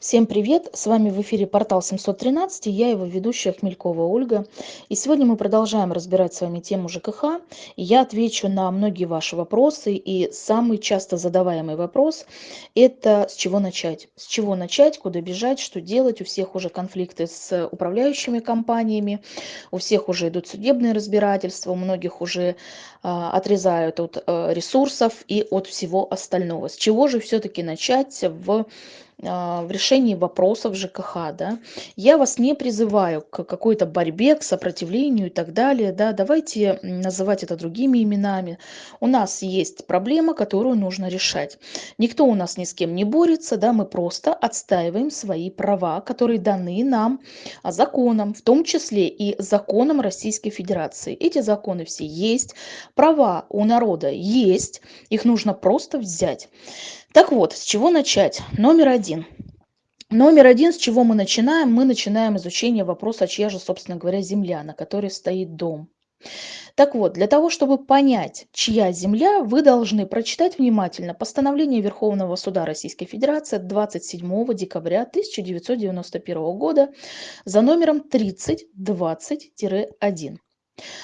Всем привет! С вами в эфире портал 713 и я его ведущая Хмелькова Ольга. И сегодня мы продолжаем разбирать с вами тему ЖКХ. И я отвечу на многие ваши вопросы. И самый часто задаваемый вопрос – это с чего начать? С чего начать, куда бежать, что делать? У всех уже конфликты с управляющими компаниями, у всех уже идут судебные разбирательства, у многих уже а, отрезают от а, ресурсов и от всего остального. С чего же все-таки начать в в решении вопросов ЖКХ, да, я вас не призываю к какой-то борьбе, к сопротивлению и так далее, да, давайте называть это другими именами. У нас есть проблема, которую нужно решать. Никто у нас ни с кем не борется, да, мы просто отстаиваем свои права, которые даны нам законом, в том числе и законом Российской Федерации. Эти законы все есть, права у народа есть, их нужно просто взять. Так вот, с чего начать? Номер один. Номер один, с чего мы начинаем? Мы начинаем изучение вопроса, чья же, собственно говоря, земля, на которой стоит дом. Так вот, для того, чтобы понять, чья земля, вы должны прочитать внимательно постановление Верховного суда Российской Федерации 27 декабря 1991 года за номером 3020-1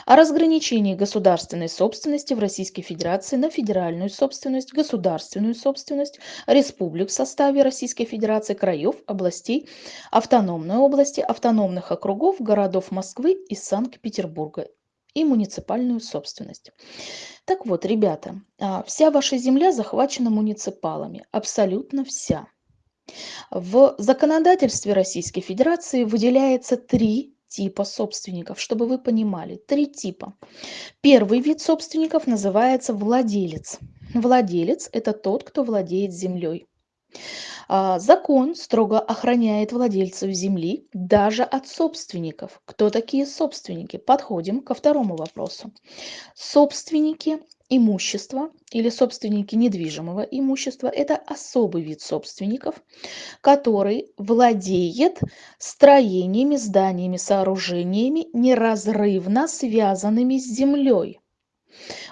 о разграничении государственной собственности в Российской Федерации на федеральную собственность, государственную собственность, республик в составе Российской Федерации, краев, областей, автономной области, автономных округов, городов Москвы и Санкт-Петербурга и муниципальную собственность. Так вот, ребята, а, вся ваша земля захвачена муниципалами, абсолютно вся. В законодательстве Российской Федерации выделяется три типа собственников, чтобы вы понимали. Три типа. Первый вид собственников называется владелец. Владелец – это тот, кто владеет землей. А, закон строго охраняет владельцев земли даже от собственников. Кто такие собственники? Подходим ко второму вопросу. Собственники имущества или собственники недвижимого имущества – это особый вид собственников, который владеет строениями, зданиями, сооружениями, неразрывно связанными с землей.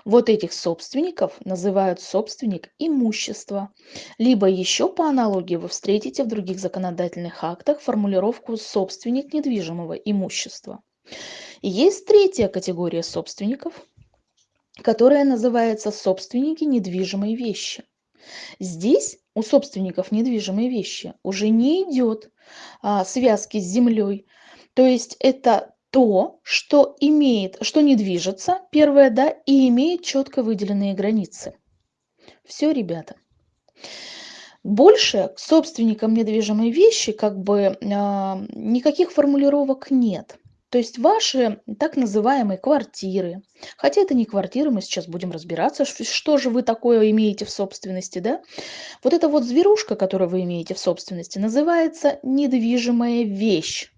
Вот этих собственников называют собственник имущества. Либо еще по аналогии вы встретите в других законодательных актах формулировку собственник недвижимого имущества. Есть третья категория собственников – которая называется собственники недвижимой вещи. Здесь у собственников недвижимой вещи уже не идет а, связки с землей. То есть это то, что имеет, что не движется, первое, да, и имеет четко выделенные границы. Все, ребята. Больше к собственникам недвижимой вещи как бы э, никаких формулировок нет. То есть ваши так называемые квартиры, хотя это не квартиры, мы сейчас будем разбираться, что же вы такое имеете в собственности, да? Вот эта вот зверушка, которую вы имеете в собственности, называется недвижимая вещь.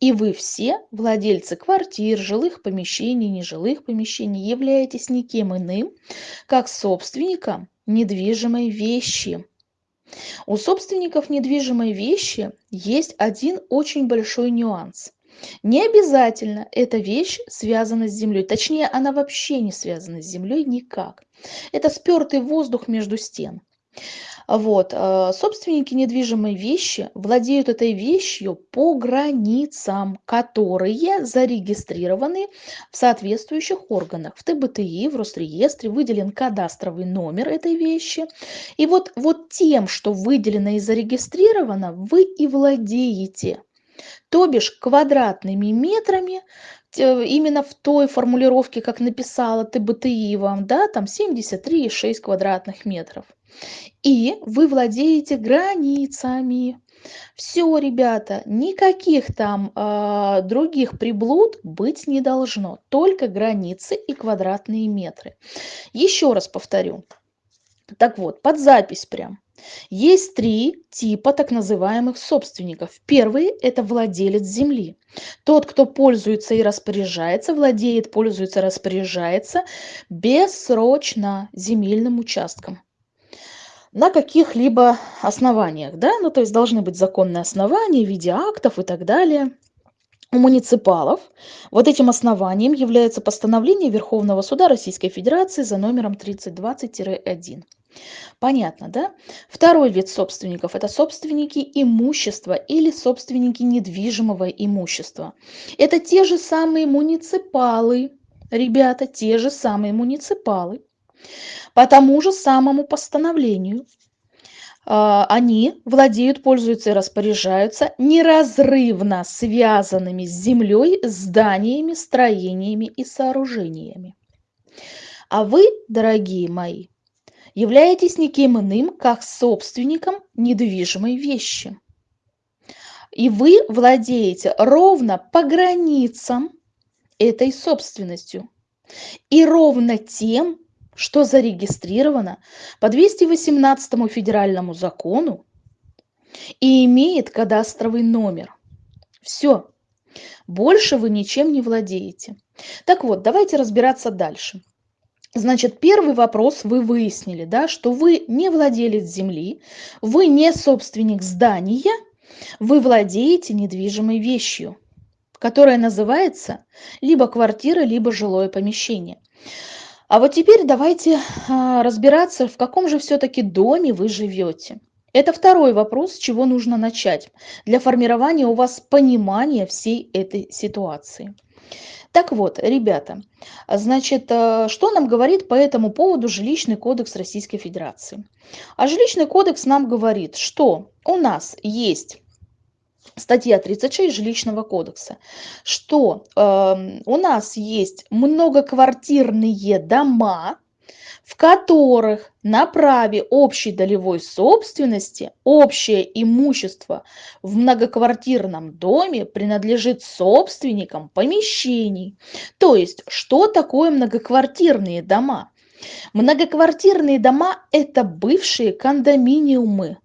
И вы все, владельцы квартир, жилых помещений, нежилых помещений, являетесь никем иным, как собственником недвижимой вещи. У собственников недвижимой вещи есть один очень большой нюанс – не обязательно эта вещь связана с землей. Точнее, она вообще не связана с землей никак. Это спертый воздух между стен. Вот. Э, собственники недвижимой вещи владеют этой вещью по границам, которые зарегистрированы в соответствующих органах. В ТБТИ, в Росреестре выделен кадастровый номер этой вещи. И вот, вот тем, что выделено и зарегистрировано, вы и владеете то бишь квадратными метрами именно в той формулировке, как написала ТБТИ да, там 73,6 квадратных метров. И вы владеете границами. Все, ребята, никаких там э, других приблуд быть не должно, только границы и квадратные метры. Еще раз повторю. Так вот, под запись прям. Есть три типа так называемых собственников. Первый – это владелец земли. Тот, кто пользуется и распоряжается, владеет, пользуется, распоряжается бессрочно земельным участком. На каких-либо основаниях, да, ну то есть должны быть законные основания в виде актов и так далее. У муниципалов вот этим основанием является постановление Верховного суда Российской Федерации за номером 3020-1. Понятно, да? Второй вид собственников– это собственники имущества или собственники недвижимого имущества. Это те же самые муниципалы, ребята, те же самые муниципалы. По тому же самому постановлению а, они владеют, пользуются и распоряжаются неразрывно связанными с землей зданиями, строениями и сооружениями. А вы, дорогие мои, являетесь никем иным, как собственником недвижимой вещи. И вы владеете ровно по границам этой собственностью. И ровно тем, что зарегистрировано по 218 федеральному закону и имеет кадастровый номер. Все. Больше вы ничем не владеете. Так вот, давайте разбираться дальше. Значит, первый вопрос вы выяснили, да, что вы не владелец земли, вы не собственник здания, вы владеете недвижимой вещью, которая называется либо квартира, либо жилое помещение. А вот теперь давайте а, разбираться, в каком же все-таки доме вы живете. Это второй вопрос, с чего нужно начать для формирования у вас понимания всей этой ситуации. Так вот, ребята, значит, э, что нам говорит по этому поводу жилищный кодекс Российской Федерации? А жилищный кодекс нам говорит, что у нас есть статья 36 жилищного кодекса, что э, у нас есть многоквартирные дома, в которых на праве общей долевой собственности общее имущество в многоквартирном доме принадлежит собственникам помещений. То есть, что такое многоквартирные дома? Многоквартирные дома – это бывшие кондоминиумы,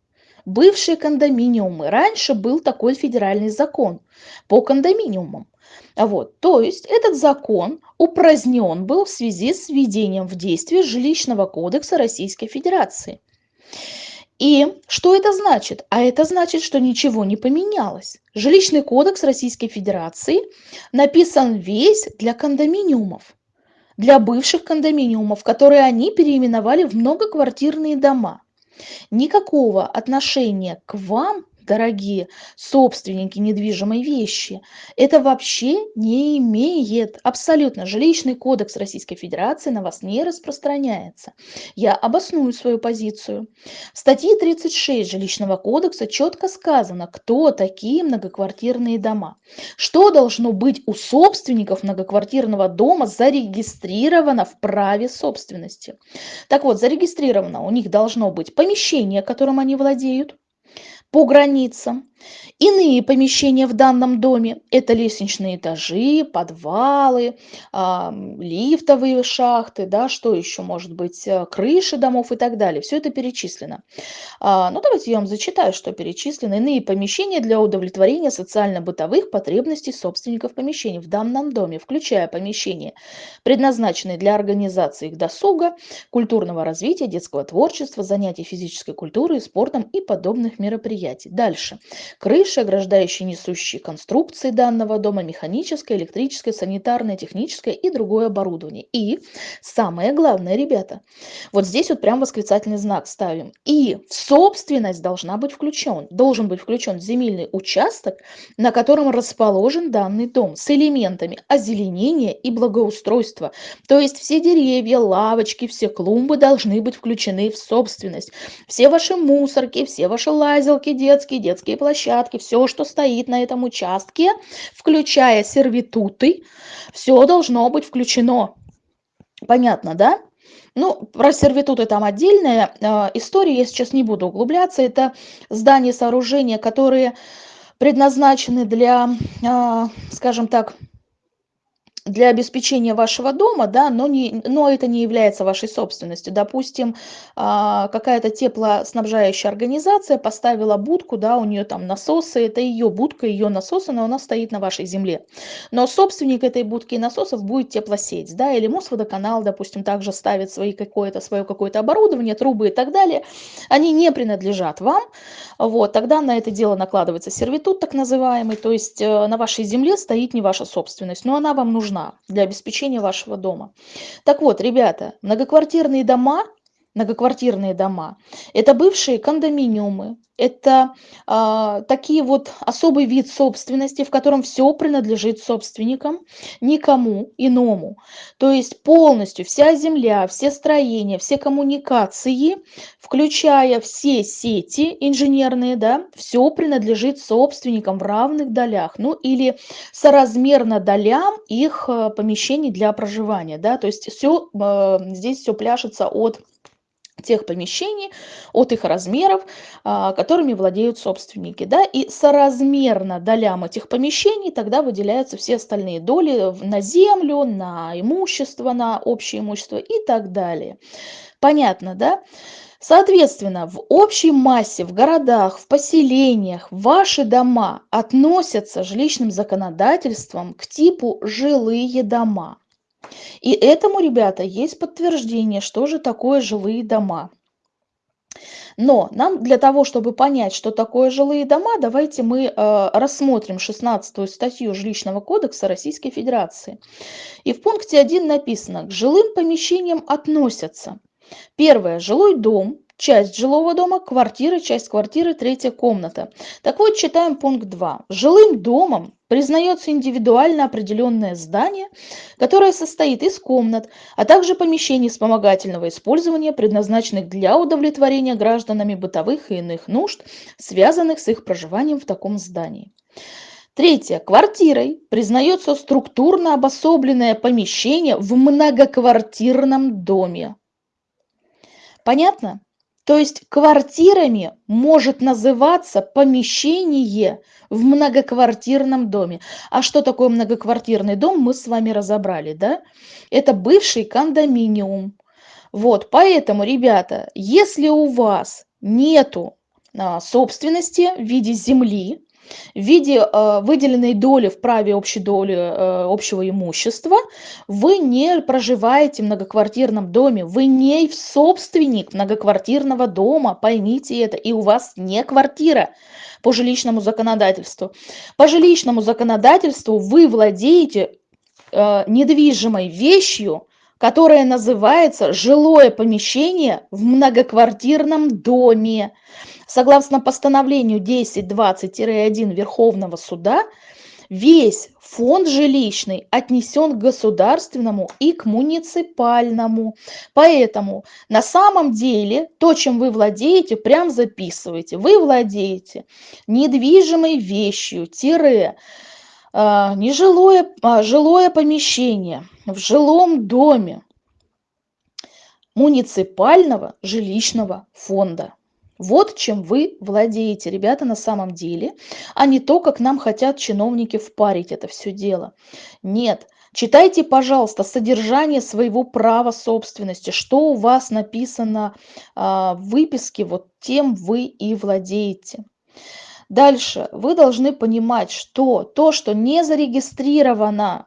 бывшие кондоминиумы. Раньше был такой федеральный закон по кондоминиумам. Вот, то есть этот закон упразднен был в связи с введением в действие жилищного кодекса Российской Федерации. И что это значит? А это значит, что ничего не поменялось. Жилищный кодекс Российской Федерации написан весь для кондоминиумов, для бывших кондоминиумов, которые они переименовали в многоквартирные дома никакого отношения к вам дорогие собственники недвижимой вещи, это вообще не имеет абсолютно. Жилищный кодекс Российской Федерации на вас не распространяется. Я обосную свою позицию. В статье 36 Жилищного кодекса четко сказано, кто такие многоквартирные дома. Что должно быть у собственников многоквартирного дома зарегистрировано в праве собственности. Так вот, зарегистрировано у них должно быть помещение, которым они владеют, по границам. Иные помещения в данном доме – это лестничные этажи, подвалы, а, лифтовые шахты, да, что еще может быть, э, крыши домов и так далее. Все это перечислено. А, ну, давайте я вам зачитаю, что перечислено. Иные помещения для удовлетворения социально-бытовых потребностей собственников помещений в данном доме, включая помещения, предназначенные для организации их досуга, культурного развития, детского творчества, занятий физической культурой, спортом и подобных мероприятий. Дальше крыши, ограждающие несущие конструкции данного дома, механическое, электрическое, санитарное, техническое и другое оборудование. И самое главное, ребята, вот здесь вот прям восклицательный знак ставим. И собственность должна быть включен, должен быть включен земельный участок, на котором расположен данный дом с элементами озеленения и благоустройства. То есть все деревья, лавочки, все клумбы должны быть включены в собственность. Все ваши мусорки, все ваши лазилки детские, детские площадки, площадке, все, что стоит на этом участке, включая сервитуты, все должно быть включено. Понятно, да? Ну, про сервитуты там отдельная э, история, я сейчас не буду углубляться. Это здания, сооружения, которые предназначены для, э, скажем так, для обеспечения вашего дома, да, но, не, но это не является вашей собственностью. Допустим, а, какая-то теплоснабжающая организация поставила будку, да, у нее там насосы, это ее будка, ее насосы, но она стоит на вашей земле. Но собственник этой будки и насосов будет теплосеть, да, или Мосводоканал, допустим, также ставит свои какое-то, свое какое-то оборудование, трубы и так далее. Они не принадлежат вам, вот, тогда на это дело накладывается сервитут так называемый, то есть э, на вашей земле стоит не ваша собственность, но она вам нужна нужна для обеспечения вашего дома. Так вот, ребята, многоквартирные дома многоквартирные дома. Это бывшие кондоминиумы, это а, такие вот особый вид собственности, в котором все принадлежит собственникам, никому иному. То есть полностью вся земля, все строения, все коммуникации, включая все сети инженерные, да, все принадлежит собственникам в равных долях, ну или соразмерно долям их а, помещений для проживания, да, то есть все, а, здесь все пляшется от тех помещений, от их размеров, а, которыми владеют собственники. Да? И соразмерно долям этих помещений тогда выделяются все остальные доли на землю, на имущество, на общее имущество и так далее. Понятно, да? Соответственно, в общей массе, в городах, в поселениях ваши дома относятся жилищным законодательством к типу жилые дома. И этому, ребята, есть подтверждение, что же такое жилые дома. Но нам для того, чтобы понять, что такое жилые дома, давайте мы э, рассмотрим 16 статью Жилищного кодекса Российской Федерации. И в пункте 1 написано, к жилым помещениям относятся. Первое, жилой дом, часть жилого дома, квартира, часть квартиры, третья комната. Так вот, читаем пункт 2. Жилым домом признается индивидуально определенное здание, которое состоит из комнат, а также помещений вспомогательного использования, предназначенных для удовлетворения гражданами бытовых и иных нужд, связанных с их проживанием в таком здании. Третье. Квартирой признается структурно обособленное помещение в многоквартирном доме. Понятно? То есть квартирами может называться помещение в многоквартирном доме. А что такое многоквартирный дом, мы с вами разобрали, да? Это бывший кондоминиум. Вот, поэтому, ребята, если у вас нету а, собственности в виде земли, в виде э, выделенной доли в праве общей доли э, общего имущества вы не проживаете в многоквартирном доме, вы не собственник многоквартирного дома, поймите это, и у вас не квартира по жилищному законодательству. По жилищному законодательству вы владеете э, недвижимой вещью, которая называется жилое помещение в многоквартирном доме. Согласно постановлению 1020-1 Верховного суда, весь фонд жилищный отнесен к государственному и к муниципальному. Поэтому на самом деле то, чем вы владеете, прям записывайте. Вы владеете недвижимой вещью, тире, нежилое, а, жилое помещение в жилом доме муниципального жилищного фонда. Вот чем вы владеете, ребята, на самом деле, а не то, как нам хотят чиновники впарить это все дело. Нет, читайте, пожалуйста, содержание своего права собственности, что у вас написано а, в выписке, вот тем вы и владеете. Дальше. Вы должны понимать, что то, что не зарегистрировано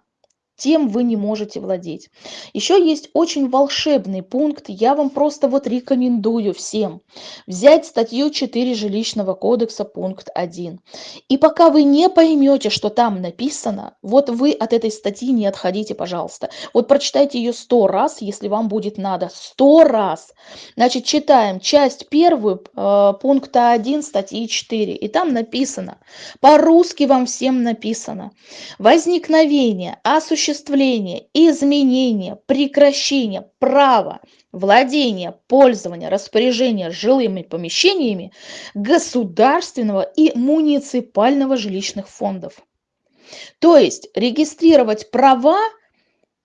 тем вы не можете владеть. Еще есть очень волшебный пункт, я вам просто вот рекомендую всем взять статью 4 жилищного кодекса пункт 1. И пока вы не поймете, что там написано, вот вы от этой статьи не отходите, пожалуйста. Вот прочитайте ее сто раз, если вам будет надо, сто раз. Значит, читаем часть первую э, пункта 1 статьи 4, и там написано, по-русски вам всем написано, возникновение, осуществление осуществление, изменение, прекращение права владения, пользования, распоряжения жилыми помещениями государственного и муниципального жилищных фондов. То есть регистрировать права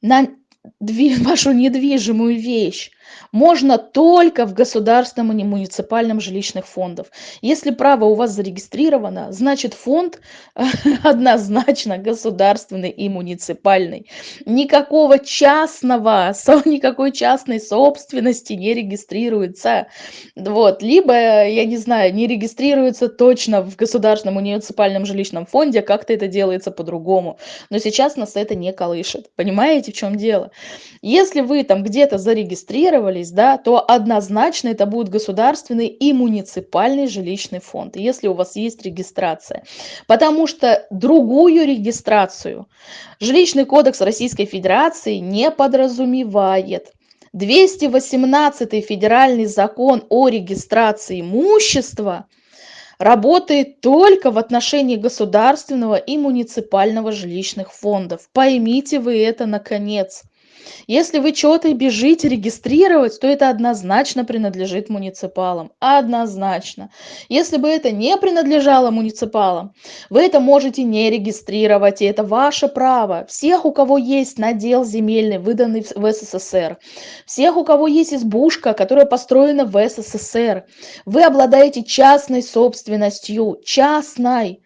на вашу недвижимую вещь можно только в государственном и муниципальном жилищных фондах. Если право у вас зарегистрировано, значит фонд однозначно государственный и муниципальный. Никакого частного, никакой частной собственности не регистрируется. Вот. Либо, я не знаю, не регистрируется точно в государственном муниципальном жилищном фонде, как-то это делается по-другому. Но сейчас нас это не колышет. Понимаете, в чем дело? Если вы там где-то зарегистрировались, да, то однозначно это будет государственный и муниципальный жилищный фонд, если у вас есть регистрация. Потому что другую регистрацию жилищный кодекс Российской Федерации не подразумевает. 218 федеральный закон о регистрации имущества работает только в отношении государственного и муниципального жилищных фондов. Поймите вы это наконец. Если вы что-то бежите регистрировать, то это однозначно принадлежит муниципалам. Однозначно. Если бы это не принадлежало муниципалам, вы это можете не регистрировать, и это ваше право. Всех, у кого есть надел земельный, выданный в СССР, всех, у кого есть избушка, которая построена в СССР, вы обладаете частной собственностью, частной.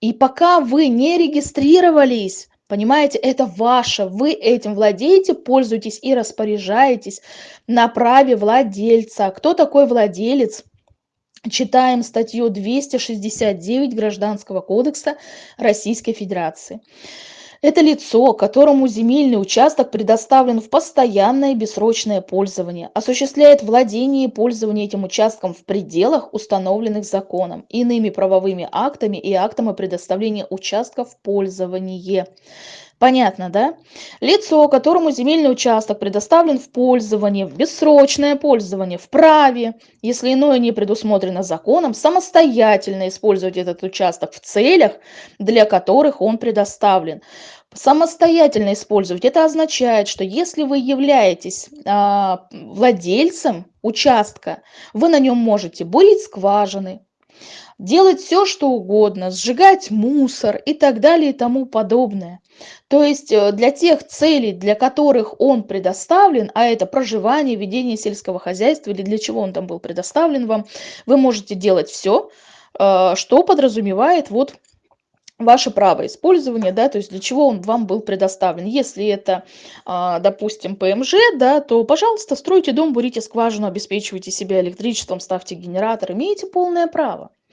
И пока вы не регистрировались, Понимаете, это ваше, вы этим владеете, пользуетесь и распоряжаетесь на праве владельца. Кто такой владелец? Читаем статью 269 Гражданского кодекса Российской Федерации. Это лицо, которому земельный участок предоставлен в постоянное бессрочное пользование, осуществляет владение и пользование этим участком в пределах, установленных законом, иными правовыми актами и актами предоставления участка в пользование. Понятно, да? Лицо, которому земельный участок предоставлен в пользование, в бессрочное пользование, в праве, если иное не предусмотрено законом, самостоятельно использовать этот участок в целях, для которых он предоставлен. Самостоятельно использовать. Это означает, что если вы являетесь а, владельцем участка, вы на нем можете бурить скважины, делать все, что угодно, сжигать мусор и так далее и тому подобное. То есть э, для тех целей, для которых он предоставлен, а это проживание, ведение сельского хозяйства или для чего он там был предоставлен вам, вы можете делать все, э, что подразумевает вот ваше право использования, да, то есть для чего он вам был предоставлен. Если это, а, допустим, ПМЖ, да, то, пожалуйста, стройте дом, бурите скважину, обеспечивайте себя электричеством, ставьте генератор, имеете полное право.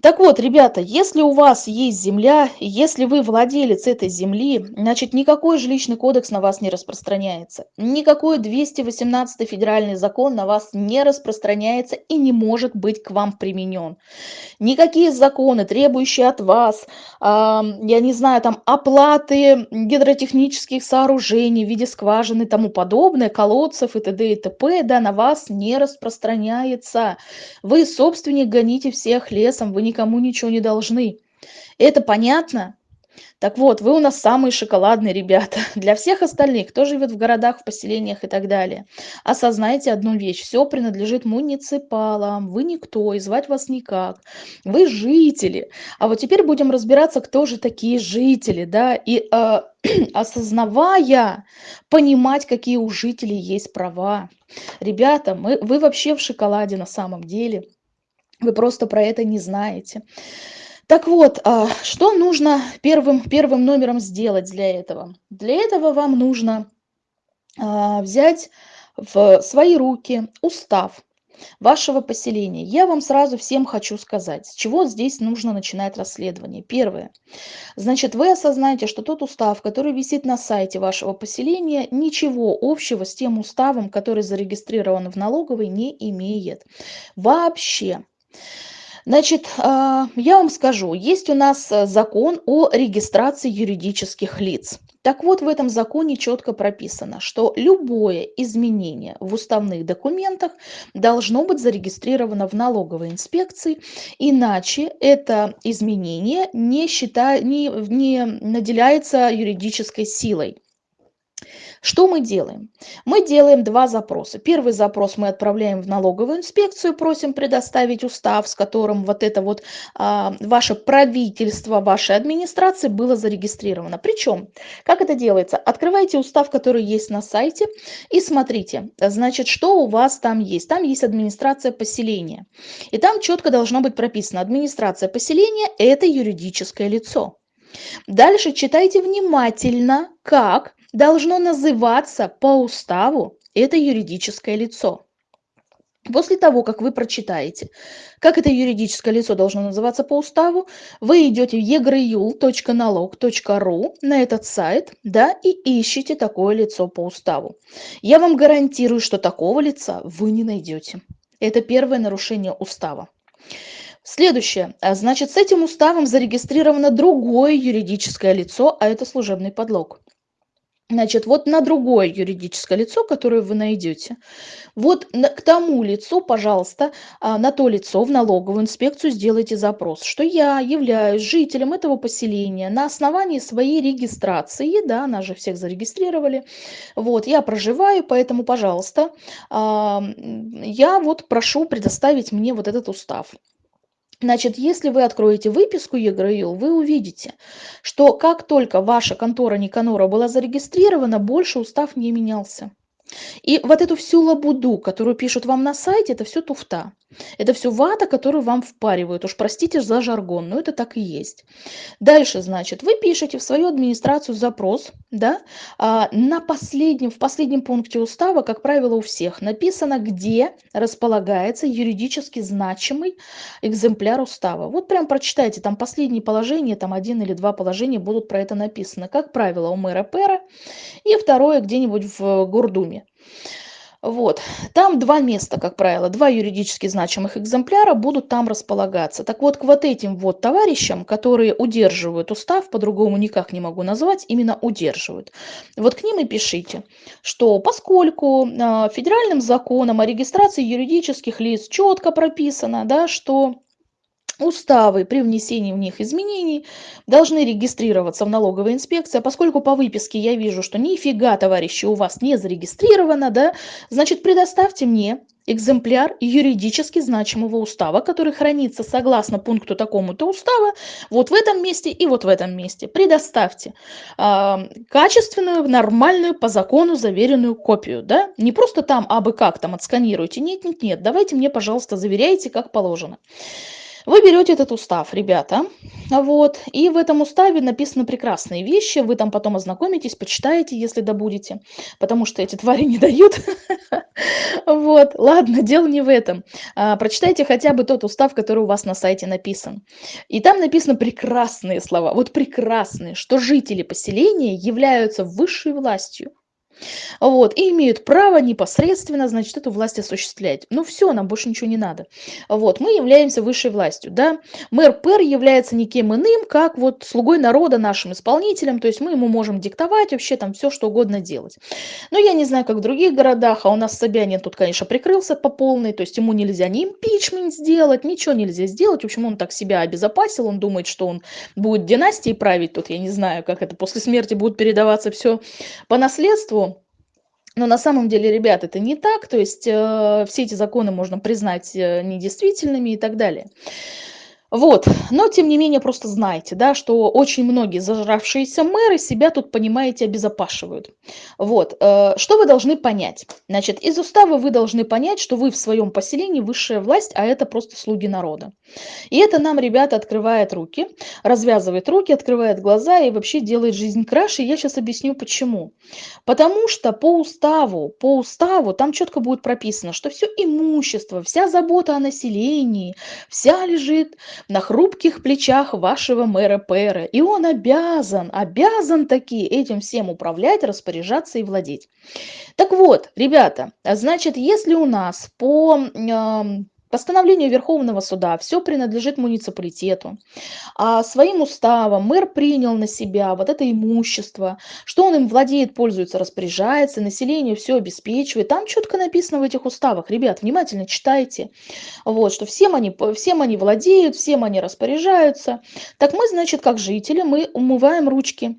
Так вот, ребята, если у вас есть земля, если вы владелец этой земли, значит, никакой жилищный кодекс на вас не распространяется. Никакой 218 федеральный закон на вас не распространяется и не может быть к вам применен. Никакие законы, требующие от вас, э, я не знаю, там, оплаты гидротехнических сооружений в виде скважины и тому подобное, колодцев и т.д. и т.п., да, на вас не распространяется. Вы, собственник, гоните всех лесом, вы никому ничего не должны. Это понятно? Так вот, вы у нас самые шоколадные ребята. Для всех остальных, кто живет в городах, в поселениях и так далее, осознайте одну вещь. Все принадлежит муниципалам. Вы никто, и звать вас никак. Вы жители. А вот теперь будем разбираться, кто же такие жители. да, И э, осознавая, понимать, какие у жителей есть права. Ребята, мы, вы вообще в шоколаде на самом деле. Вы просто про это не знаете. Так вот, а, что нужно первым, первым номером сделать для этого? Для этого вам нужно а, взять в свои руки устав вашего поселения. Я вам сразу всем хочу сказать, с чего здесь нужно начинать расследование. Первое. Значит, вы осознаете, что тот устав, который висит на сайте вашего поселения, ничего общего с тем уставом, который зарегистрирован в налоговой, не имеет. Вообще. Значит, а, я вам скажу, есть у нас э, закон о регистрации юридических лиц. Так вот, в этом законе четко прописано, что любое изменение в уставных документах должно быть зарегистрировано в налоговой инспекции, иначе это изменение не, счита... не, не наделяется юридической силой. Что мы делаем? Мы делаем два запроса. Первый запрос мы отправляем в налоговую инспекцию, просим предоставить устав, с которым вот это вот а, ваше правительство, вашей администрации было зарегистрировано. Причем, как это делается? Открывайте устав, который есть на сайте, и смотрите, значит, что у вас там есть. Там есть администрация поселения. И там четко должно быть прописано, администрация поселения – это юридическое лицо. Дальше читайте внимательно, как должно называться по уставу это юридическое лицо. После того, как вы прочитаете, как это юридическое лицо должно называться по уставу, вы идете в egryul.налог.ру на этот сайт да, и ищете такое лицо по уставу. Я вам гарантирую, что такого лица вы не найдете. Это первое нарушение устава. Следующее. Значит, с этим уставом зарегистрировано другое юридическое лицо, а это служебный подлог. Значит, вот на другое юридическое лицо, которое вы найдете, вот на, к тому лицу, пожалуйста, а, на то лицо в налоговую инспекцию сделайте запрос, что я являюсь жителем этого поселения на основании своей регистрации, да, нас же всех зарегистрировали, вот, я проживаю, поэтому, пожалуйста, а, я вот прошу предоставить мне вот этот устав. Значит, если вы откроете выписку ЕГРЮЛ, вы увидите, что как только ваша контора Никанора была зарегистрирована, больше устав не менялся. И вот эту всю лабуду, которую пишут вам на сайте, это все туфта. Это все вата, которую вам впаривают. Уж простите за жаргон, но это так и есть. Дальше, значит, вы пишете в свою администрацию запрос, да, а, на последнем, в последнем пункте устава, как правило, у всех написано, где располагается юридически значимый экземпляр устава. Вот прям прочитайте, там последние положения, там один или два положения будут про это написано. Как правило, у мэра пэра и второе где-нибудь в Гордуме. Вот. Там два места, как правило, два юридически значимых экземпляра будут там располагаться. Так вот, к вот этим вот товарищам, которые удерживают устав, по-другому никак не могу назвать, именно удерживают. Вот к ним и пишите, что поскольку э, федеральным законом о регистрации юридических лиц четко прописано, да, что Уставы при внесении в них изменений должны регистрироваться в налоговой инспекции. А поскольку по выписке я вижу, что нифига, товарищи, у вас не зарегистрировано, да, значит, предоставьте мне экземпляр юридически значимого устава, который хранится согласно пункту такому-то устава вот в этом месте и вот в этом месте. Предоставьте э, качественную, нормальную, по закону заверенную копию. Да? Не просто там абы как там отсканируйте. Нет, нет, нет. Давайте мне, пожалуйста, заверяйте, как положено. Вы берете этот устав, ребята, вот, и в этом уставе написаны прекрасные вещи, вы там потом ознакомитесь, почитаете, если добудете, потому что эти твари не дают. Вот, ладно, дело не в этом. А, прочитайте хотя бы тот устав, который у вас на сайте написан. И там написаны прекрасные слова, вот прекрасные, что жители поселения являются высшей властью, вот, и имеют право непосредственно, значит, эту власть осуществлять. Ну все, нам больше ничего не надо. Вот, мы являемся высшей властью, да. Мэр Пэр является никем иным, как вот слугой народа, нашим исполнителем, то есть мы ему можем диктовать вообще там все, что угодно делать. Но я не знаю, как в других городах, а у нас Собянин тут, конечно, прикрылся по полной, то есть ему нельзя ни импичмент сделать, ничего нельзя сделать, в общем, он так себя обезопасил, он думает, что он будет династией править тут, я не знаю, как это после смерти будет передаваться все по наследству, но на самом деле, ребят, это не так, то есть э, все эти законы можно признать э, недействительными и так далее. Вот, но тем не менее просто знайте, да, что очень многие зажравшиеся мэры себя тут, понимаете, обезопашивают. Вот, э, что вы должны понять? Значит, из устава вы должны понять, что вы в своем поселении высшая власть, а это просто слуги народа. И это нам, ребята, открывает руки, развязывает руки, открывает глаза и вообще делает жизнь краше. я сейчас объясню почему. Потому что по уставу, по уставу там четко будет прописано, что все имущество, вся забота о населении, вся лежит на хрупких плечах вашего мэра Пэра. И он обязан, обязан таки этим всем управлять, распоряжаться и владеть. Так вот, ребята, значит, если у нас по Постановлению Верховного суда все принадлежит муниципалитету. А своим уставом мэр принял на себя вот это имущество, что он им владеет, пользуется, распоряжается, населению все обеспечивает. Там четко написано в этих уставах. Ребят, внимательно читайте. Вот, что всем они, всем они владеют, всем они распоряжаются. Так мы, значит, как жители, мы умываем ручки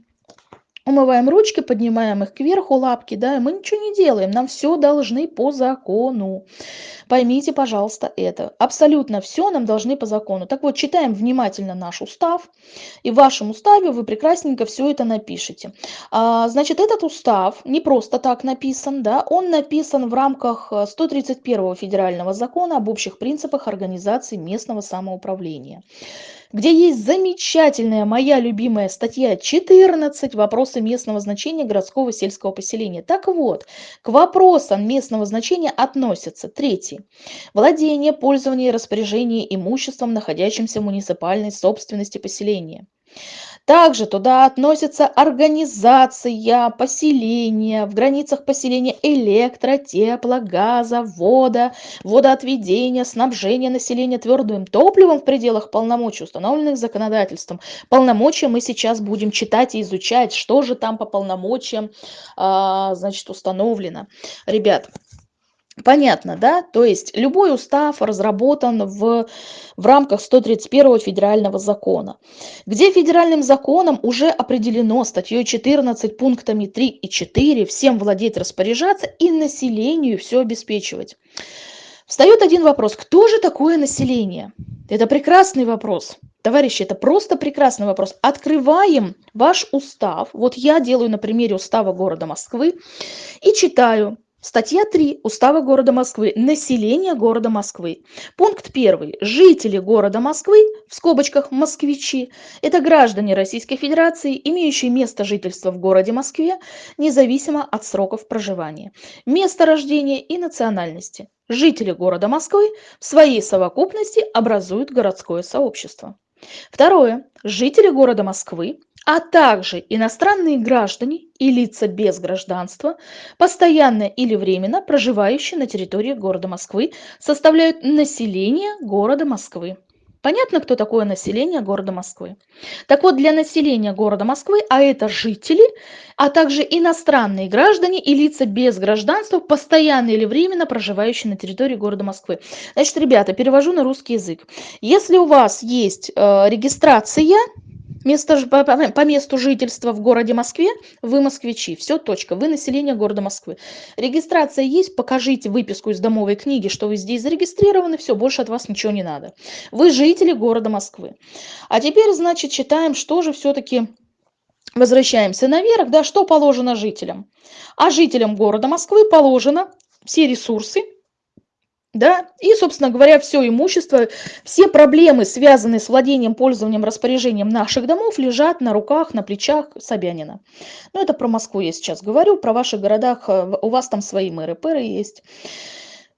умываем ручки, поднимаем их кверху, лапки, да, и мы ничего не делаем, нам все должны по закону. Поймите, пожалуйста, это. Абсолютно все нам должны по закону. Так вот, читаем внимательно наш устав, и в вашем уставе вы прекрасненько все это напишите. А, значит, этот устав не просто так написан, да, он написан в рамках 131 федерального закона об общих принципах организации местного самоуправления где есть замечательная моя любимая статья 14 «Вопросы местного значения городского сельского поселения». Так вот, к вопросам местного значения относятся третий – владение, пользование и распоряжение имуществом, находящимся в муниципальной собственности поселения. Также туда относятся организация поселения, в границах поселения электро, тепло, газа, вода, водоотведения, снабжение населения твердым топливом в пределах полномочий, установленных законодательством. Полномочия мы сейчас будем читать и изучать, что же там по полномочиям, а, значит, установлено. Ребят, Понятно, да? То есть любой устав разработан в, в рамках 131 федерального закона, где федеральным законом уже определено статьей 14 пунктами 3 и 4 всем владеть, распоряжаться и населению все обеспечивать. Встает один вопрос, кто же такое население? Это прекрасный вопрос. Товарищи, это просто прекрасный вопрос. Открываем ваш устав. Вот я делаю на примере устава города Москвы и читаю Статья 3 Устава города Москвы. Население города Москвы. Пункт 1. Жители города Москвы, в скобочках москвичи, это граждане Российской Федерации, имеющие место жительства в городе Москве, независимо от сроков проживания, места рождения и национальности. Жители города Москвы в своей совокупности образуют городское сообщество. Второе. Жители города Москвы а также иностранные граждане и лица без гражданства, постоянно или временно проживающие на территории города Москвы, составляют население города Москвы. Понятно, кто такое население города Москвы? Так вот, для населения города Москвы, а это жители, а также иностранные граждане и лица без гражданства, постоянно или временно проживающие на территории города Москвы. Значит, ребята, перевожу на русский язык. Если у вас есть э, регистрация, Место, по, по месту жительства в городе Москве вы москвичи. Все, точка. Вы население города Москвы. Регистрация есть, покажите выписку из домовой книги, что вы здесь зарегистрированы, все, больше от вас ничего не надо. Вы жители города Москвы. А теперь, значит, читаем, что же все-таки возвращаемся наверх, да, что положено жителям. А жителям города Москвы положено все ресурсы, да, и, собственно говоря, все имущество, все проблемы, связанные с владением, пользованием, распоряжением наших домов, лежат на руках, на плечах Собянина. Ну, это про Москву я сейчас говорю, про ваши городах, э, у вас там свои мэры, пэры есть.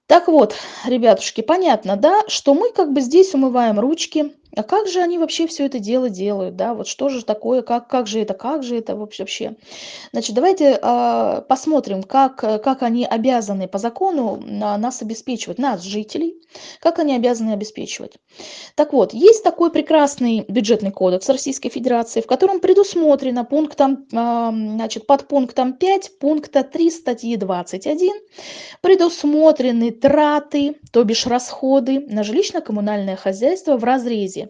Так вот, ребятушки, понятно, да, что мы как бы здесь умываем ручки, а как же они вообще все это дело делают, да, вот что же такое, как, как же это, как же это вообще. Значит, давайте э, посмотрим, как, как они обязаны по закону на, нас обеспечивать, нас, жителей, как они обязаны обеспечивать. Так вот, есть такой прекрасный бюджетный кодекс Российской Федерации, в котором предусмотрено пунктом, э, значит, под пунктом 5 пункта 3 статьи 21 предусмотрены траты, то бишь расходы на жилищно-коммунальное хозяйство в разрезе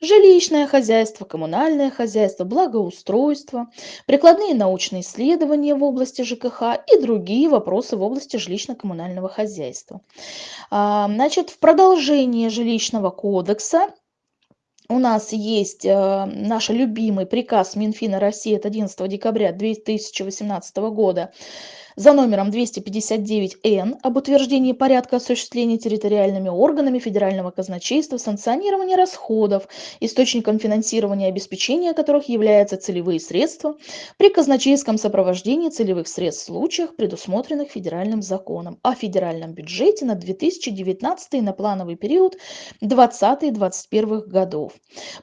жилищное хозяйство, коммунальное хозяйство, благоустройство, прикладные научные исследования в области ЖКХ и другие вопросы в области жилищно-коммунального хозяйства. А, значит, в продолжение жилищного кодекса у нас есть э, наш любимый приказ Минфина России от 11 декабря 2018 года за номером 259-Н об утверждении порядка осуществления территориальными органами федерального казначейства санкционирования расходов, источником финансирования и обеспечения которых являются целевые средства при казначейском сопровождении целевых средств в случаях, предусмотренных федеральным законом о федеральном бюджете на 2019 и на плановый период 2020-2021 годов.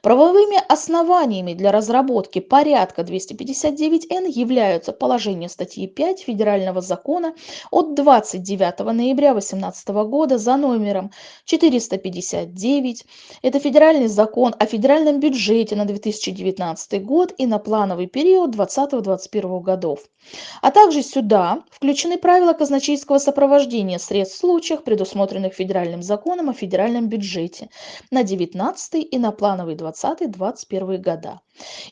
Правовыми основаниями для разработки порядка 259Н являются положение статьи 5 Федерального федерального закона от 29 ноября 2018 года за номером 459. Это федеральный закон о федеральном бюджете на 2019 год и на плановый период 2020-2021 годов. А также сюда включены правила казначейского сопровождения средств в случаях, предусмотренных федеральным законом о федеральном бюджете на 19 и на плановый 20-21 года.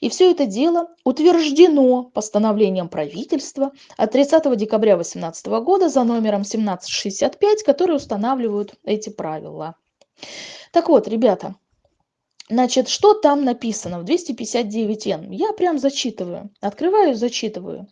И все это дело утверждено постановлением правительства от 30 декабря 2018 года за номером 1765, которые устанавливают эти правила. Так вот, ребята, значит, что там написано в 259Н? Я прям зачитываю, открываю, зачитываю.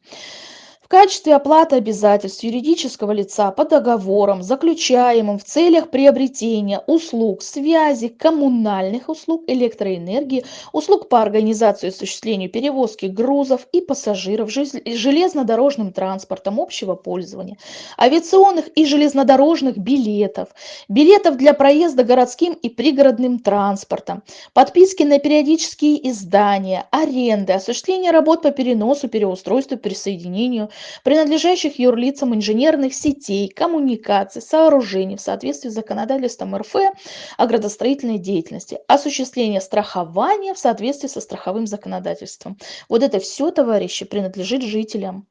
В качестве оплаты обязательств юридического лица по договорам, заключаемым в целях приобретения услуг связи, коммунальных услуг, электроэнергии, услуг по организации и осуществлению перевозки грузов и пассажиров железнодорожным транспортом общего пользования, авиационных и железнодорожных билетов, билетов для проезда городским и пригородным транспортом, подписки на периодические издания, аренды, осуществление работ по переносу, переустройству, присоединению принадлежащих юрлицам инженерных сетей, коммуникаций, сооружений в соответствии с законодательством РФ о градостроительной деятельности, осуществление страхования в соответствии со страховым законодательством. Вот это все, товарищи, принадлежит жителям.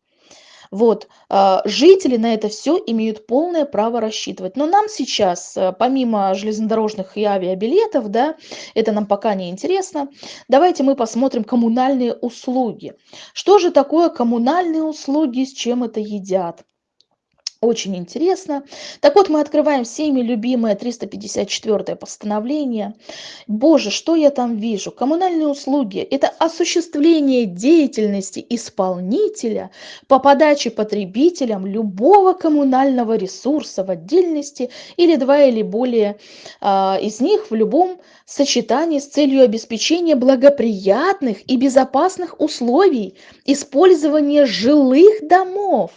Вот, а, жители на это все имеют полное право рассчитывать. Но нам сейчас, э, помимо железнодорожных и авиабилетов, да, это нам пока не интересно, давайте мы посмотрим коммунальные услуги. Что же такое коммунальные услуги, с чем это едят? Очень интересно. Так вот, мы открываем всеми любимое 354 постановление. Боже, что я там вижу? Коммунальные услуги – это осуществление деятельности исполнителя по подаче потребителям любого коммунального ресурса в отдельности или два или более а, из них в любом сочетании с целью обеспечения благоприятных и безопасных условий использования жилых домов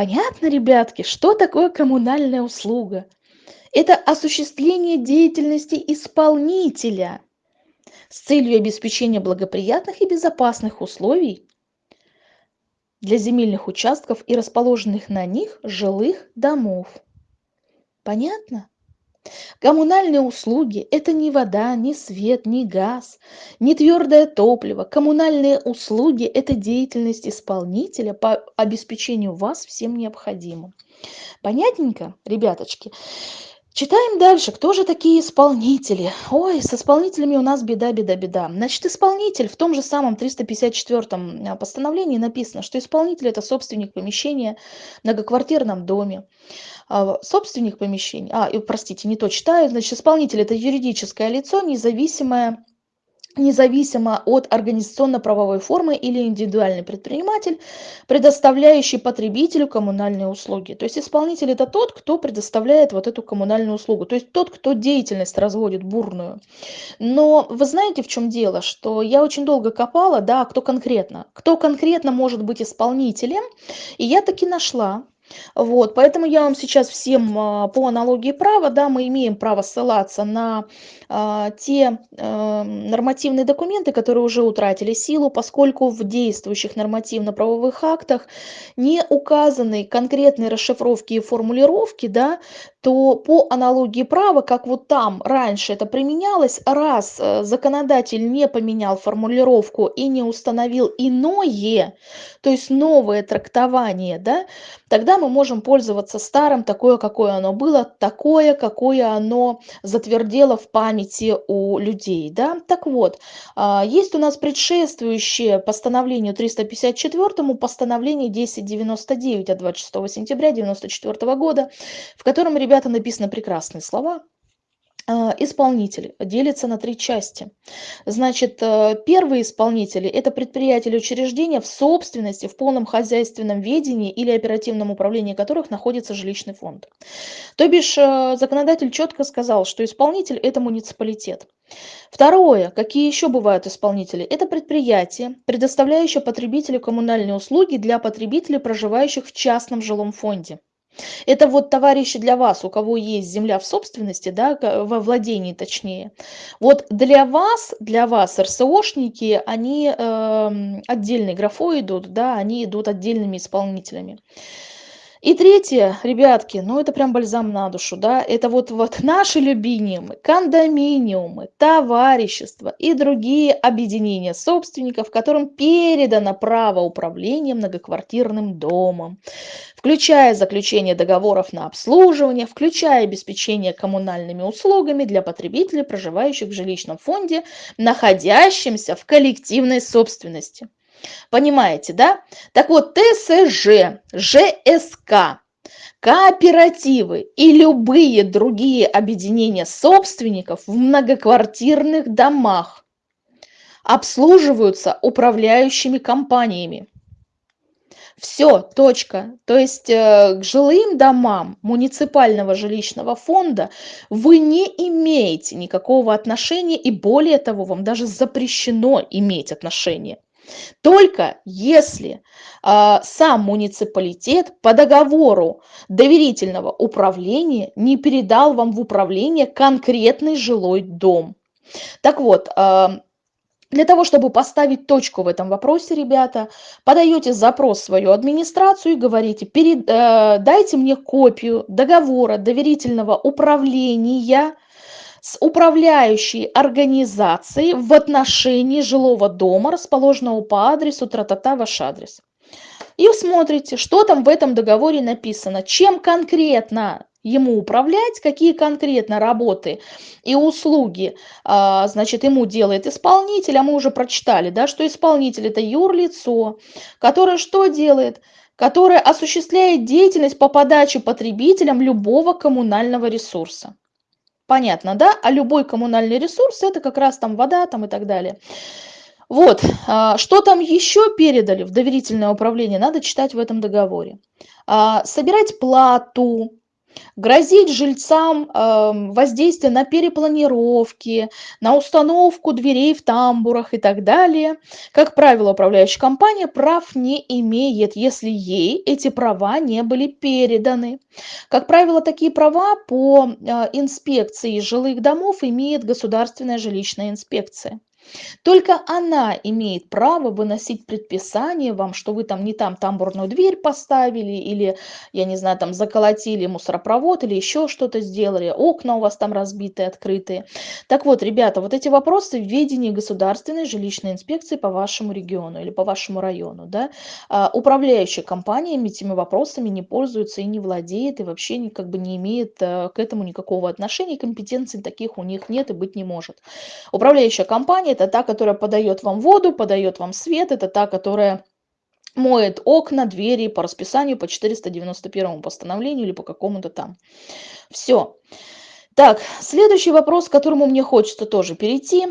Понятно, ребятки, что такое коммунальная услуга? Это осуществление деятельности исполнителя с целью обеспечения благоприятных и безопасных условий для земельных участков и расположенных на них жилых домов. Понятно? Коммунальные услуги – это не вода, не свет, не газ, не твердое топливо. Коммунальные услуги – это деятельность исполнителя по обеспечению вас всем необходимым. Понятненько, ребяточки? Читаем дальше. Кто же такие исполнители? Ой, с исполнителями у нас беда, беда, беда. Значит, исполнитель в том же самом 354 а, постановлении написано, что исполнитель – это собственник помещения в многоквартирном доме. А, собственник помещения, а, простите, не то читаю, значит, исполнитель – это юридическое лицо, независимое независимо от организационно-правовой формы или индивидуальный предприниматель, предоставляющий потребителю коммунальные услуги. То есть исполнитель – это тот, кто предоставляет вот эту коммунальную услугу, то есть тот, кто деятельность разводит бурную. Но вы знаете, в чем дело, что я очень долго копала, да, кто конкретно, кто конкретно может быть исполнителем, и я таки нашла вот, поэтому я вам сейчас всем а, по аналогии права, да, мы имеем право ссылаться на а, те а, нормативные документы, которые уже утратили силу, поскольку в действующих нормативно-правовых актах не указаны конкретные расшифровки и формулировки, да, то по аналогии права, как вот там раньше это применялось, раз э, законодатель не поменял формулировку и не установил иное, то есть новое трактование, да, тогда мы можем пользоваться старым такое, какое оно было, такое, какое оно затвердело в памяти у людей. Да? Так вот, а, есть у нас предшествующее постановлению 354 постановление 1099 от 26 сентября 1994 года, в котором, ребята, написаны прекрасные слова. А, исполнитель делится на три части. Значит, э, первые исполнители – это предприятия или учреждения в собственности, в полном хозяйственном ведении или оперативном управлении которых находится жилищный фонд. То бишь, э, законодатель четко сказал, что исполнитель – это муниципалитет. Второе. Какие еще бывают исполнители? Это предприятие, предоставляющее потребителю коммунальные услуги для потребителей, проживающих в частном жилом фонде. Это вот, товарищи, для вас, у кого есть земля в собственности, да, во владении точнее. Вот для вас, для вас РСОшники, они э, отдельной графой идут, да, они идут отдельными исполнителями. И третье, ребятки, ну это прям бальзам на душу, да, это вот, вот наши любимые кондоминиумы, товарищества и другие объединения собственников, которым передано право управления многоквартирным домом, включая заключение договоров на обслуживание, включая обеспечение коммунальными услугами для потребителей, проживающих в жилищном фонде, находящимся в коллективной собственности. Понимаете, да? Так вот, ТСЖ, ЖСК, кооперативы и любые другие объединения собственников в многоквартирных домах обслуживаются управляющими компаниями. Все, точка. То есть э, к жилым домам муниципального жилищного фонда вы не имеете никакого отношения, и более того, вам даже запрещено иметь отношение. Только если а, сам муниципалитет по договору доверительного управления не передал вам в управление конкретный жилой дом. Так вот, а, для того, чтобы поставить точку в этом вопросе, ребята, подаете запрос в свою администрацию и говорите, перед, э, дайте мне копию договора доверительного управления с управляющей организацией в отношении жилого дома, расположенного по адресу тра-та-та ваш адрес. И смотрите, что там в этом договоре написано, чем конкретно ему управлять, какие конкретно работы и услуги, а, значит, ему делает исполнитель, а мы уже прочитали, да, что исполнитель это юрлицо, которое что делает? Которое осуществляет деятельность по подаче потребителям любого коммунального ресурса. Понятно, да? А любой коммунальный ресурс это как раз там вода там и так далее. Вот, а, что там еще передали в доверительное управление, надо читать в этом договоре. А, собирать плату, Грозить жильцам э, воздействие на перепланировки, на установку дверей в тамбурах и так далее. Как правило, управляющая компания прав не имеет, если ей эти права не были переданы. Как правило, такие права по э, инспекции жилых домов имеет государственная жилищная инспекция. Только она имеет право выносить предписание вам, что вы там не там тамбурную дверь поставили, или, я не знаю, там заколотили мусоропровод, или еще что-то сделали, окна у вас там разбитые, открытые. Так вот, ребята, вот эти вопросы в ведении государственной жилищной инспекции по вашему региону или по вашему району. Да? А, управляющая компаниями этими вопросами не пользуется и не владеет, и вообще как бы не имеет а, к этому никакого отношения, компетенций таких у них нет и быть не может. Управляющая компания это та, которая подает вам воду, подает вам свет, это та, которая моет окна, двери по расписанию по 491 постановлению или по какому-то там. Все. Так, следующий вопрос, к которому мне хочется тоже перейти.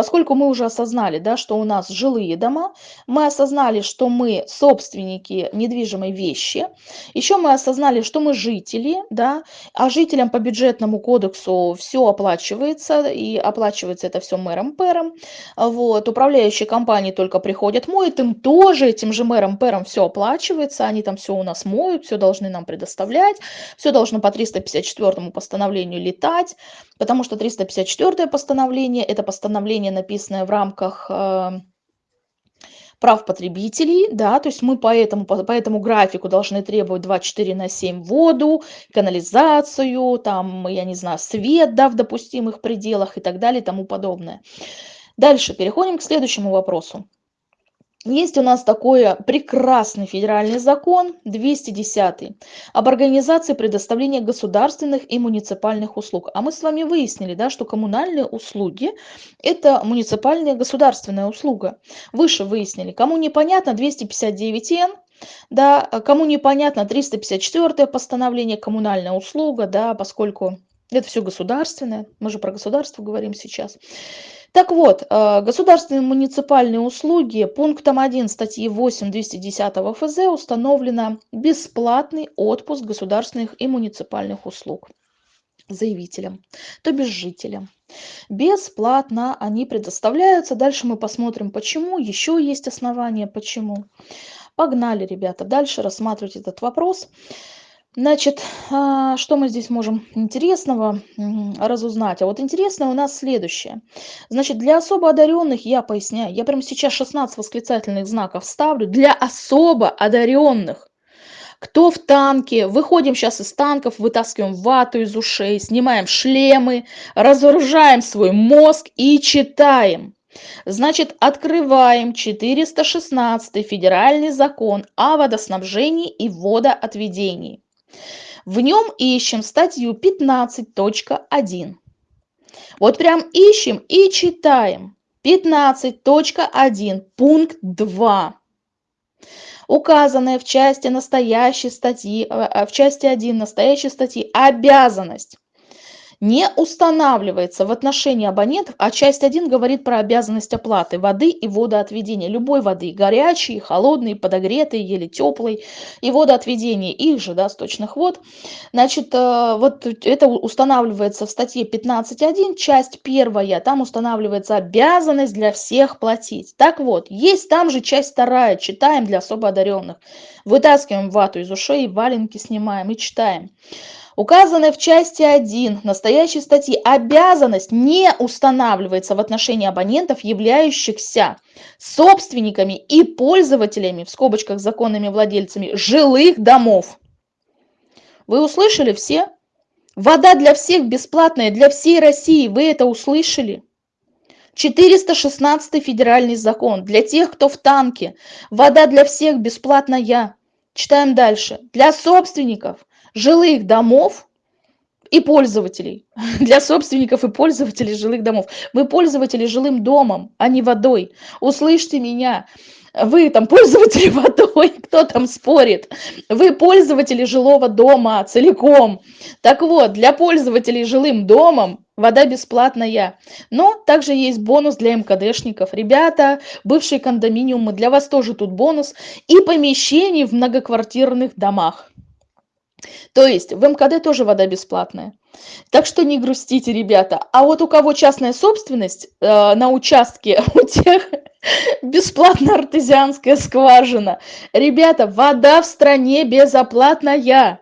Поскольку мы уже осознали, да, что у нас жилые дома, мы осознали, что мы собственники недвижимой вещи, еще мы осознали, что мы жители, да, а жителям по бюджетному кодексу все оплачивается, и оплачивается это все мэром-пэром. Вот, управляющие компании только приходят, моют, им тоже этим же мэром-пэром все оплачивается, они там все у нас моют, все должны нам предоставлять, все должно по 354 постановлению летать, потому что 354 постановление – это постановление постановление, написанное в рамках э, прав потребителей, да, то есть мы по этому, по, по этому графику должны требовать 24 на 7 воду, канализацию, там, я не знаю, свет, да, в допустимых пределах и так далее и тому подобное. Дальше переходим к следующему вопросу. Есть у нас такой прекрасный федеральный закон 210 об организации предоставления государственных и муниципальных услуг. А мы с вами выяснили, да, что коммунальные услуги – это муниципальная государственная услуга. Выше выяснили. Кому непонятно 259Н, да, кому непонятно 354 постановление коммунальная услуга, да, поскольку это все государственное, мы же про государство говорим сейчас. Так вот, э, государственные муниципальные услуги пунктом 1 статьи 8 210 ФЗ установлено бесплатный отпуск государственных и муниципальных услуг заявителям, то бишь жителям. Бесплатно они предоставляются. Дальше мы посмотрим, почему. Еще есть основания, почему. Погнали, ребята, дальше рассматривать этот вопрос. Значит, а, что мы здесь можем интересного разузнать? А вот интересное у нас следующее. Значит, для особо одаренных, я поясняю, я прямо сейчас 16 восклицательных знаков ставлю, для особо одаренных. Кто в танке? Выходим сейчас из танков, вытаскиваем вату из ушей, снимаем шлемы, разоружаем свой мозг и читаем. Значит, открываем 416 федеральный закон о водоснабжении и водоотведении. В нем ищем статью 15.1. Вот прям ищем и читаем. 15.1, пункт 2. Указанная в части настоящей статьи, э, э, в части 1 настоящей статьи обязанность не устанавливается в отношении абонентов, а часть 1 говорит про обязанность оплаты воды и водоотведения, любой воды, горячей, холодной, подогретой, еле теплой, и водоотведения их же, да, сточных вод. Значит, э, вот это устанавливается в статье 15.1, часть первая, там устанавливается обязанность для всех платить. Так вот, есть там же часть вторая, читаем для особо одаренных. Вытаскиваем вату из ушей, валенки снимаем и читаем. Указанная в части 1 настоящей статьи обязанность не устанавливается в отношении абонентов, являющихся собственниками и пользователями, в скобочках законными владельцами, жилых домов. Вы услышали все? Вода для всех бесплатная, для всей России. Вы это услышали? 416 федеральный закон. Для тех, кто в танке. Вода для всех бесплатная. Читаем дальше. Для собственников жилых домов и пользователей. Для собственников и пользователей жилых домов. Вы пользователи жилым домом, а не водой. Услышьте меня. Вы там пользователи водой, кто там спорит? Вы пользователи жилого дома целиком. Так вот, для пользователей жилым домом вода бесплатная. Но также есть бонус для МКДшников. Ребята, бывшие кондоминиумы, для вас тоже тут бонус. И помещений в многоквартирных домах. То есть в МКД тоже вода бесплатная. Так что не грустите, ребята. А вот у кого частная собственность э, на участке, у тех бесплатная артезианская скважина. Ребята, вода в стране безоплатная.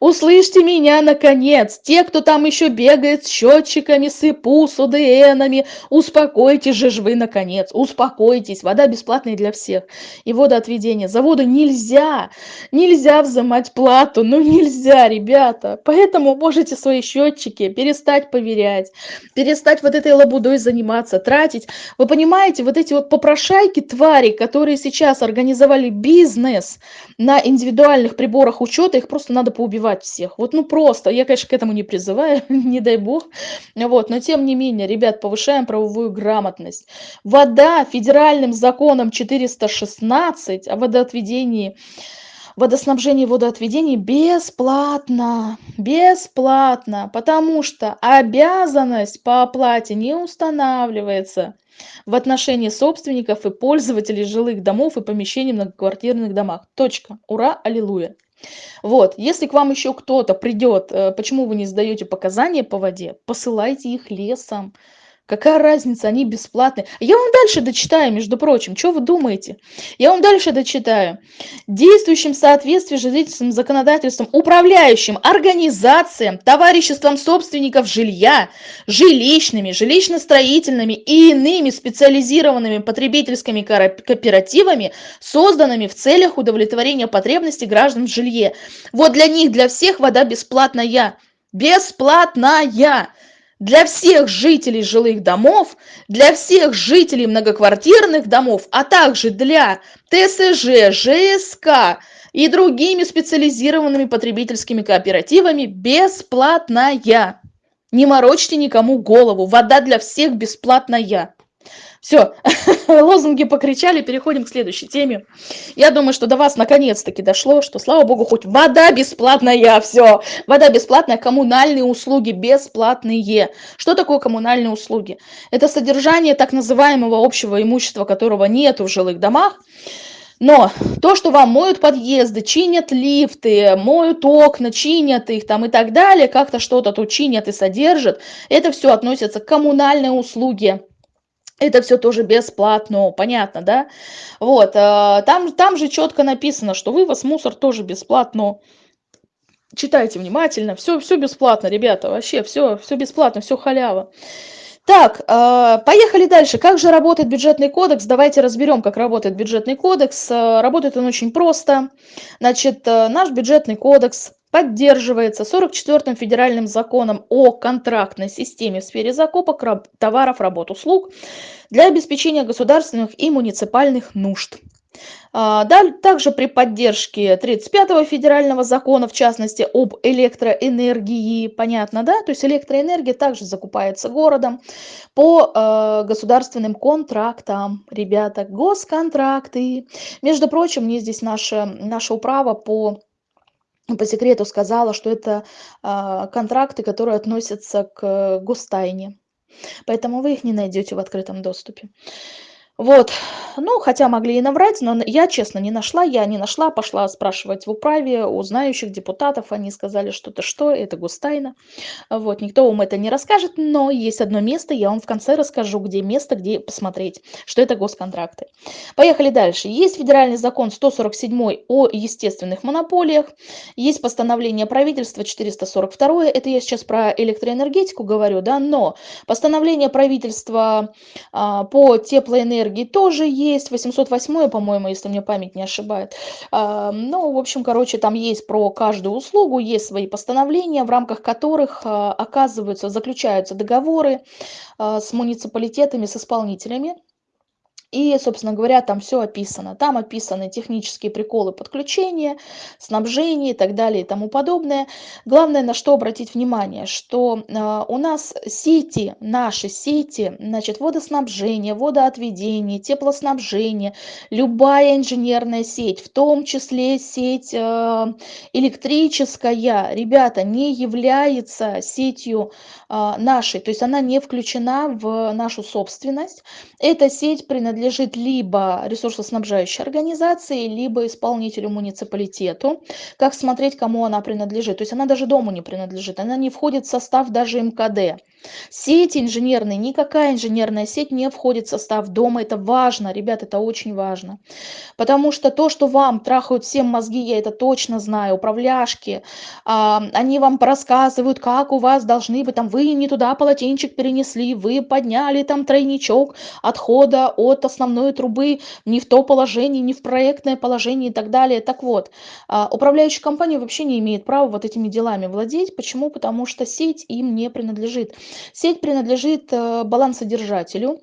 Услышьте меня, наконец, те, кто там еще бегает с счетчиками, с ИПУ, с ОДНами, успокойтесь же вы, наконец, успокойтесь, вода бесплатная для всех. И водоотведение. За воду нельзя, нельзя взимать плату, ну нельзя, ребята. Поэтому можете свои счетчики перестать поверять, перестать вот этой лабудой заниматься, тратить. Вы понимаете, вот эти вот попрошайки, твари, которые сейчас организовали бизнес на индивидуальных приборах учета, их просто надо поубивать убивать всех. Вот ну просто, я, конечно, к этому не призываю, не дай бог. Вот, но тем не менее, ребят, повышаем правовую грамотность. Вода федеральным законом 416 о водоотведении водоснабжение и водоотведение бесплатно, бесплатно, потому что обязанность по оплате не устанавливается в отношении собственников и пользователей жилых домов и помещений в многоквартирных домах. Точка. Ура, аллилуйя. Вот, если к вам еще кто-то придет, э, почему вы не сдаете показания по воде, посылайте их лесом. Какая разница, они бесплатные. Я вам дальше дочитаю, между прочим. Что вы думаете? Я вам дальше дочитаю. Действующим в соответствии с жилищным законодательством, управляющим организациям, товариществом собственников жилья, жилищными, жилищно-строительными и иными специализированными потребительскими кооперативами, созданными в целях удовлетворения потребностей граждан в жилье. Вот для них, для всех вода бесплатная. Бесплатная для всех жителей жилых домов, для всех жителей многоквартирных домов, а также для ТСЖ, ЖСК и другими специализированными потребительскими кооперативами бесплатная. Не морочьте никому голову, вода для всех бесплатная. Все, лозунги покричали, переходим к следующей теме. Я думаю, что до вас наконец-таки дошло, что, слава богу, хоть вода бесплатная, все. Вода бесплатная, коммунальные услуги бесплатные. Что такое коммунальные услуги? Это содержание так называемого общего имущества, которого нет в жилых домах. Но то, что вам моют подъезды, чинят лифты, моют окна, чинят их там и так далее, как-то что-то тут чинят и содержат, это все относится к коммунальной услуге это все тоже бесплатно, понятно, да? Вот, э, там, там же четко написано, что вывоз мусор тоже бесплатно. Читайте внимательно, все, все бесплатно, ребята, вообще все, все бесплатно, все халява. Так, э, поехали дальше. Как же работает бюджетный кодекс? Давайте разберем, как работает бюджетный кодекс. Э, работает он очень просто. Значит, наш бюджетный кодекс поддерживается 44-м федеральным законом о контрактной системе в сфере закупок товаров, работ, услуг для обеспечения государственных и муниципальных нужд. А, также при поддержке 35-го федерального закона, в частности, об электроэнергии, понятно, да? То есть электроэнергия также закупается городом по э, государственным контрактам. Ребята, госконтракты. Между прочим, мне здесь наше, наше управа по по секрету сказала, что это а, контракты, которые относятся к гостайне. Поэтому вы их не найдете в открытом доступе. Вот, ну, хотя могли и наврать, но я, честно, не нашла, я не нашла, пошла спрашивать в управе у знающих депутатов, они сказали, что это что, это гостайна, вот, никто вам это не расскажет, но есть одно место, я вам в конце расскажу, где место, где посмотреть, что это госконтракты. Поехали дальше. Есть федеральный закон 147 о естественных монополиях, есть постановление правительства 442, это я сейчас про электроэнергетику говорю, да, но постановление правительства а, по теплоэнергии энергии тоже есть, 808, по-моему, если мне память не ошибает. А, ну, в общем, короче, там есть про каждую услугу, есть свои постановления, в рамках которых а, оказываются, заключаются договоры а, с муниципалитетами, с исполнителями. И, собственно говоря, там все описано. Там описаны технические приколы подключения, снабжения и так далее и тому подобное. Главное, на что обратить внимание, что э, у нас сети, наши сети, значит, водоснабжение, водоотведение, теплоснабжение, любая инженерная сеть, в том числе сеть э, электрическая, ребята, не является сетью э, нашей, то есть она не включена в нашу собственность. Эта сеть принадлежит принадлежит либо ресурсоснабжающей организации, либо исполнителю муниципалитету. Как смотреть, кому она принадлежит? То есть она даже дому не принадлежит, она не входит в состав даже МКД. Сети инженерные, никакая инженерная сеть не входит в состав дома. Это важно, ребят, это очень важно. Потому что то, что вам трахают всем мозги, я это точно знаю, управляшки, а, они вам рассказывают, как у вас должны быть, там, вы не туда полотенчик перенесли, вы подняли там тройничок отхода от основной трубы не в то положение, не в проектное положение и так далее. Так вот, а, управляющая компания вообще не имеет права вот этими делами владеть. Почему? Потому что сеть им не принадлежит. Сеть принадлежит э, балансодержателю,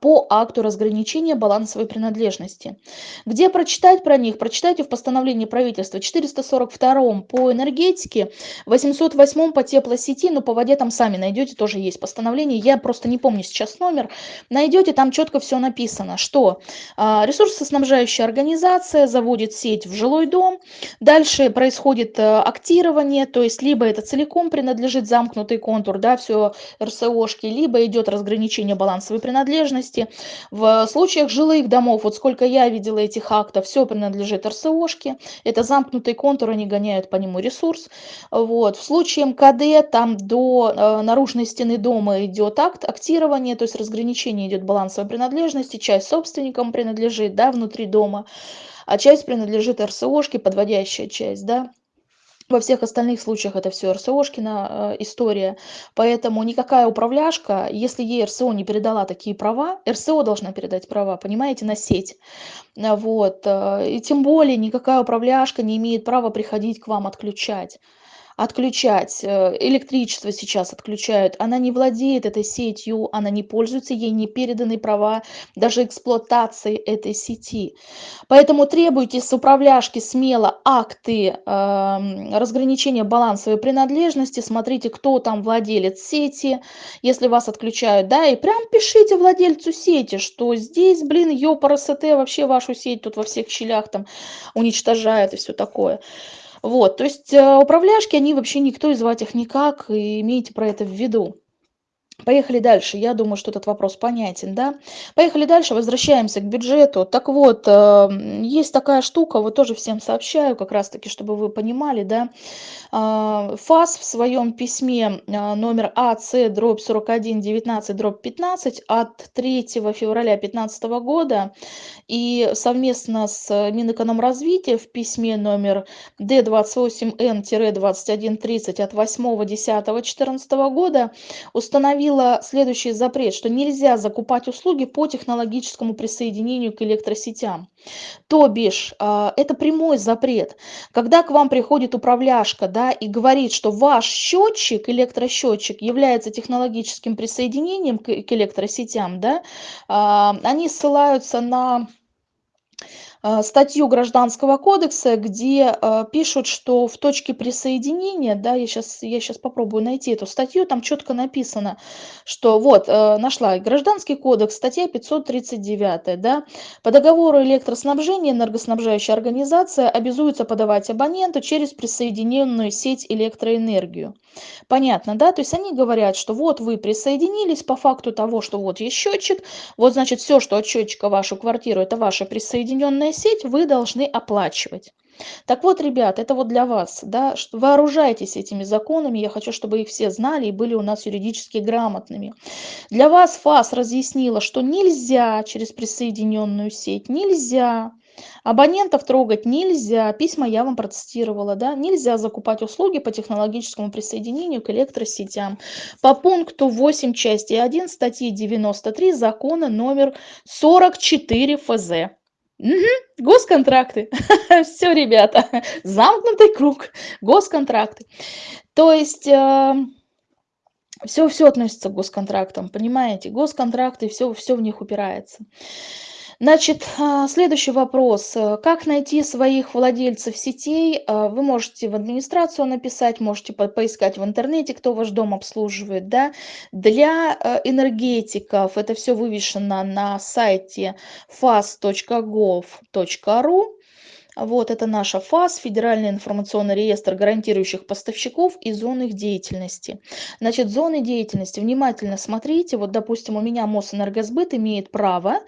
по акту разграничения балансовой принадлежности. Где прочитать про них? Прочитайте в постановлении правительства 442 по энергетике, 808 по теплосети, но по воде там сами найдете, тоже есть постановление, я просто не помню сейчас номер. Найдете, там четко все написано, что а, ресурсоснабжающая организация заводит сеть в жилой дом, дальше происходит а, актирование, то есть либо это целиком принадлежит замкнутый контур, да, все РСОшки, либо идет разграничение балансовой принадлежности, собственности. В случаях жилых домов, вот сколько я видела этих актов, все принадлежит РСОшке. Это замкнутый контур, они гоняют по нему ресурс. Вот. В случае МКД, там до э, наружной стены дома идет акт актирования, то есть разграничение идет балансовой принадлежности, часть собственникам принадлежит, да, внутри дома, а часть принадлежит РСОшке, подводящая часть, да. Во всех остальных случаях это все РСОшкина э, история. Поэтому никакая управляшка, если ей РСО не передала такие права, РСО должна передать права, понимаете, на сеть. Вот. Э, и тем более никакая управляшка не имеет права приходить к вам отключать отключать. Э, электричество сейчас отключают. Она не владеет этой сетью, она не пользуется, ей не переданы права даже эксплуатации этой сети. Поэтому требуйте с управляшки смело акты э, разграничения балансовой принадлежности, смотрите, кто там владелец сети, если вас отключают, да, и прям пишите владельцу сети, что здесь, блин, ёпарасоте, вообще вашу сеть тут во всех щелях там уничтожает и все такое. Вот, то есть э, управляшки, они вообще никто и звать их никак, и имейте про это в виду. Поехали дальше. Я думаю, что этот вопрос понятен, да? Поехали дальше, возвращаемся к бюджету. Так вот, э, есть такая штука, вот тоже всем сообщаю, как раз-таки, чтобы вы понимали, да? Э, ФАС в своем письме э, номер АЦ дробь 41 19 дробь 15 от 3 февраля 2015 года и совместно с Минэкономразвития в письме номер Д28Н-2130 от 8 10 2014 года установил установила следующий запрет, что нельзя закупать услуги по технологическому присоединению к электросетям. То бишь, а, это прямой запрет. Когда к вам приходит управляшка да, и говорит, что ваш счетчик, электросчетчик, является технологическим присоединением к электросетям, да, а, они ссылаются на статью Гражданского кодекса, где а, пишут, что в точке присоединения, да, я сейчас, я сейчас попробую найти эту статью, там четко написано, что вот, э, нашла Гражданский кодекс, статья 539, да, по договору электроснабжения энергоснабжающая организация обязуется подавать абоненту через присоединенную сеть электроэнергию. Понятно, да? То есть они говорят, что вот вы присоединились по факту того, что вот есть счетчик, вот значит все, что от счетчика вашу квартиру, это ваша присоединенная сеть, вы должны оплачивать. Так вот, ребят, это вот для вас, да, вооружайтесь этими законами, я хочу, чтобы их все знали и были у нас юридически грамотными. Для вас ФАС разъяснила, что нельзя через присоединенную сеть, нельзя Абонентов трогать нельзя, письма я вам процитировала, да, нельзя закупать услуги по технологическому присоединению к электросетям. По пункту 8 части 1 статьи 93 закона номер 44 ФЗ. Угу, госконтракты. Все, ребята, замкнутый круг. Госконтракты. То есть... Э, все, все относится к госконтрактам, понимаете? Госконтракты, все, все в них упирается. Значит, а, следующий вопрос. Э, как найти своих владельцев сетей? А, вы можете в администрацию написать, можете поискать в интернете, кто ваш дом обслуживает. Да? Для э, энергетиков это все вывешено на сайте fast.gov.ru. Вот это наша ФАС, Федеральный информационный реестр гарантирующих поставщиков и зон их деятельности. Значит, зоны деятельности, внимательно смотрите, вот, допустим, у меня Мосэнергосбыт имеет право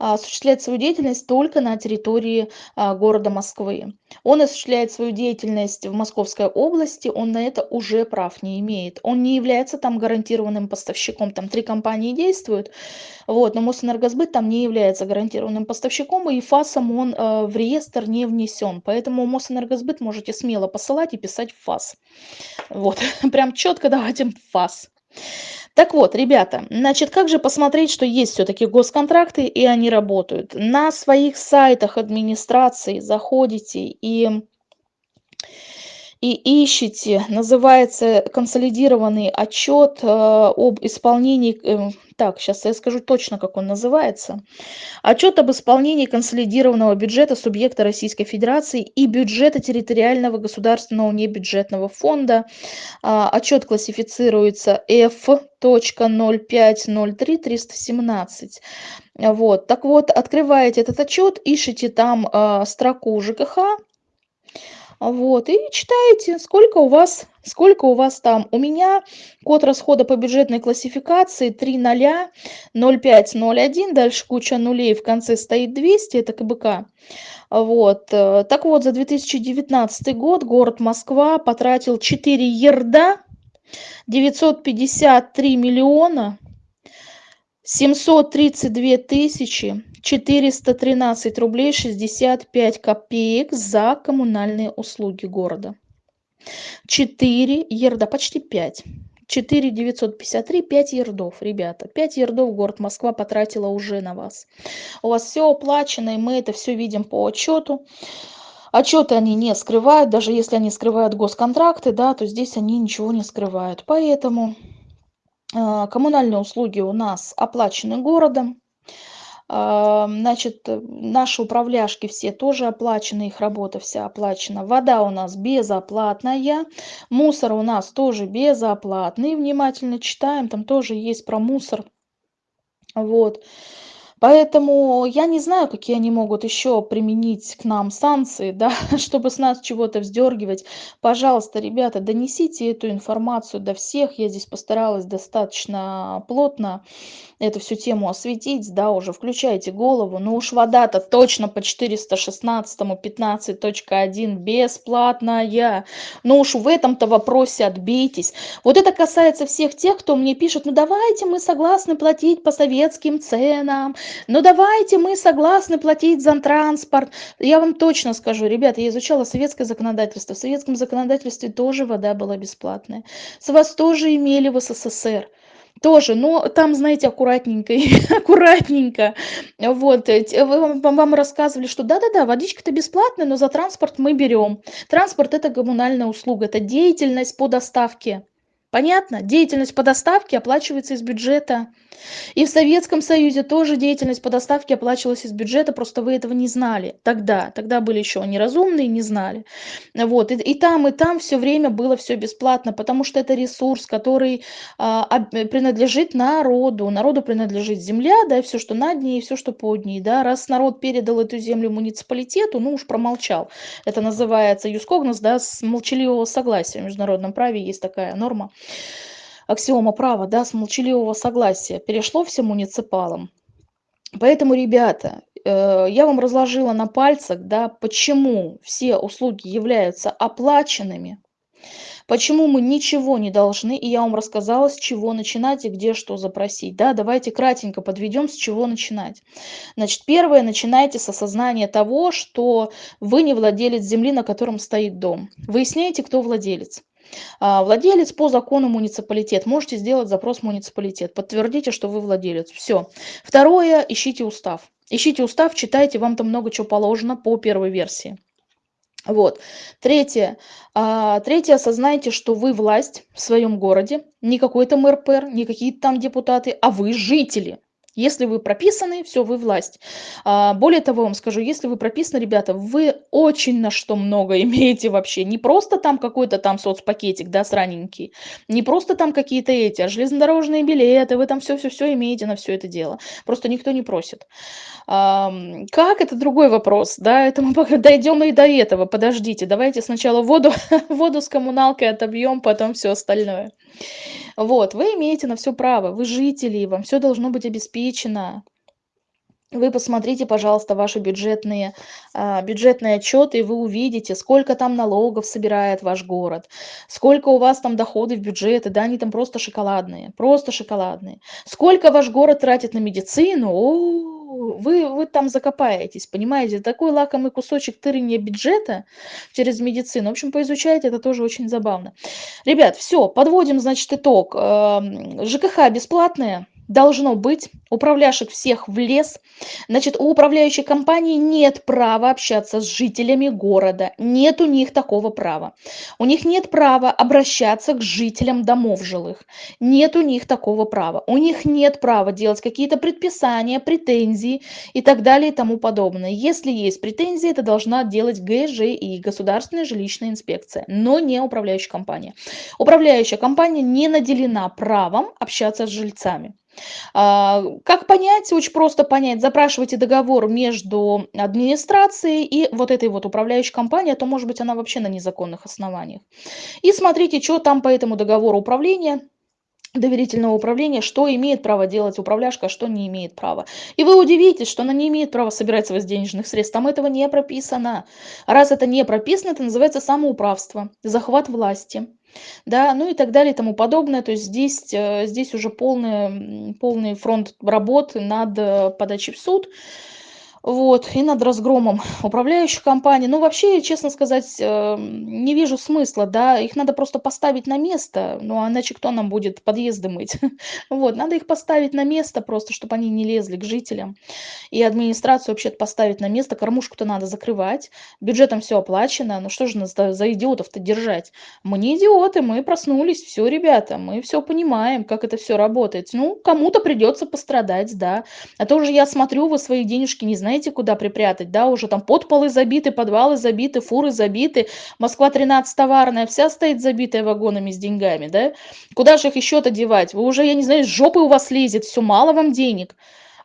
а, осуществлять свою деятельность только на территории а, города Москвы. Он осуществляет свою деятельность в Московской области, он на это уже прав не имеет. Он не является там гарантированным поставщиком, там три компании действуют, вот, но Мосэнергосбыт там не является гарантированным поставщиком, и ФАСом он э, в реестр не внесен. Поэтому Мосэнергосбыт можете смело посылать и писать в ФАС. Вот, прям четко давайте в ФАС. Так вот, ребята, значит, как же посмотреть, что есть все-таки госконтракты и они работают? На своих сайтах администрации заходите и и ищете, называется консолидированный отчет э, об исполнении, э, так, сейчас я скажу точно, как он называется. Отчет об исполнении консолидированного бюджета субъекта Российской Федерации и бюджета территориального государственного небюджетного фонда. А, отчет классифицируется F.0503-317. Вот, так вот, открываете этот отчет, ищите там э, строку ЖКХ, вот, и читаете, сколько у вас, сколько у вас там. У меня код расхода по бюджетной классификации 300501, дальше куча нулей, в конце стоит 200, это КБК. Вот, э, так вот, за 2019 год город Москва потратил 4 ерда, 953 миллиона, 732 тысячи 413 рублей 65 копеек за коммунальные услуги города. 4 ерда, почти 5. 4 953, 5 ердов, ребята. 5 ердов город Москва потратила уже на вас. У вас все оплачено, и мы это все видим по отчету. Отчеты они не скрывают, даже если они скрывают госконтракты, да, то здесь они ничего не скрывают. Поэтому э, коммунальные услуги у нас оплачены городом. А, значит, э, наши управляшки все тоже оплачены, их работа вся оплачена. Вода у нас безоплатная, мусор у нас тоже безоплатный. Внимательно читаем, там тоже есть про мусор. Вот. Поэтому я не знаю, какие они могут еще применить к нам санкции, да, чтобы с нас чего-то вздергивать. Пожалуйста, ребята, донесите эту информацию до всех. Я здесь постаралась достаточно плотно эту всю тему осветить, да, уже включайте голову. Ну уж вода-то точно по 416 15.1 бесплатная. Ну уж в этом-то вопросе отбейтесь. Вот это касается всех тех, кто мне пишет, ну давайте мы согласны платить по советским ценам, ну давайте мы согласны платить за транспорт. Я вам точно скажу, ребята, я изучала советское законодательство. В советском законодательстве тоже вода была бесплатная. С вас тоже имели в СССР тоже, но там, знаете, аккуратненько, аккуратненько. Вот, э, вы, вам рассказывали, что да-да-да, водичка-то бесплатная, но за транспорт мы берем. Транспорт – это коммунальная услуга, это деятельность по доставке Понятно? Деятельность по доставке оплачивается из бюджета. И в Советском Союзе тоже деятельность по доставке оплачивалась из бюджета, просто вы этого не знали тогда. Тогда были еще неразумные, не знали. Вот. И, там, и там все время было все бесплатно, потому что это ресурс, который а, принадлежит народу. Народу принадлежит земля, да, и все, что над ней, и все, что под ней. Да. Раз народ передал эту землю муниципалитету, ну уж промолчал. Это называется юскогнос, да, с молчаливого согласия. В международном праве есть такая норма аксиома права, да, с молчаливого согласия перешло всем муниципалам. Поэтому, ребята, э, я вам разложила на пальцах, да, почему все услуги являются оплаченными, почему мы ничего не должны, и я вам рассказала, с чего начинать и где что запросить. Да, давайте кратенько подведем, с чего начинать. Значит, первое, начинайте с осознания того, что вы не владелец земли, на котором стоит дом. Выясняйте, кто владелец. А, владелец по закону муниципалитет. Можете сделать запрос муниципалитет. Подтвердите, что вы владелец. Все. Второе, ищите устав. Ищите устав, читайте, вам там много чего положено по первой версии. Вот. Третье. А, третье, осознайте, что вы власть в своем городе, не какой-то мэр-пэр, не какие-то там депутаты, а вы жители. Если вы прописаны, все, вы власть. А, более того, вам скажу, если вы прописаны, ребята, вы очень на что много имеете вообще. Не просто там какой-то там соцпакетик, да, сраненький, не просто там какие-то эти, а железнодорожные билеты, вы там все-все-все имеете на все это дело. Просто никто не просит. А, как, это другой вопрос, да, это мы дойдем и до этого, подождите, давайте сначала воду, воду с коммуналкой отобьем, потом все остальное. Вот, вы имеете на все право, вы жители, вам все должно быть обеспечено. Вы посмотрите, пожалуйста, ваши бюджетные, а, бюджетные отчеты, и вы увидите, сколько там налогов собирает ваш город, сколько у вас там доходы в бюджеты, да, они там просто шоколадные, просто шоколадные. Сколько ваш город тратит на медицину, о, вы, вы там закопаетесь, понимаете? Такой лакомый кусочек тырения бюджета через медицину. В общем, поизучайте, это тоже очень забавно. Ребят, все, подводим, значит, итог. Эм, ЖКХ бесплатные должно быть управляющих всех в лес. Значит, у управляющей компании нет права общаться с жителями города. Нет у них такого права. У них нет права обращаться к жителям домов жилых. Нет у них такого права. У них нет права делать какие-то предписания, претензии и так далее и тому подобное. Если есть претензии, это должна делать ГЖИ, Государственная жилищная инспекция, но не управляющая компания. Управляющая компания не наделена правом общаться с жильцами. А, как понять? Очень просто понять. Запрашивайте договор между администрацией и вот этой вот управляющей компанией, а то, может быть, она вообще на незаконных основаниях. И смотрите, что там по этому договору управления доверительного управления, что имеет право делать управляшка, а что не имеет права. И вы удивитесь, что она не имеет права собирать с вас денежных средств. Там этого не прописано. Раз это не прописано, это называется самоуправство, захват власти да, ну и так далее и тому подобное. То есть здесь, э, здесь уже полный, полный фронт работы над э, подачей в суд. Вот, и над разгромом управляющих компаний. Ну, вообще, честно сказать, эм, не вижу смысла, да, их надо просто поставить на место, ну, а иначе кто нам будет подъезды мыть? Вот, надо их поставить на место просто, чтобы они не лезли к жителям. И администрацию вообще поставить на место, кормушку-то надо закрывать, бюджетом все оплачено, ну что же нас за идиотов-то держать? Мы не идиоты, мы проснулись, все, ребята, мы все понимаем, как это все работает. Ну, кому-то придется пострадать, да, а то уже я смотрю, вы свои денежки не знаете, знаете, куда припрятать, да, уже там подполы забиты, подвалы забиты, фуры забиты, Москва 13 товарная, вся стоит забитая вагонами с деньгами, да, куда же их еще-то девать, вы уже, я не знаю, с жопы у вас лезет, все, мало вам денег,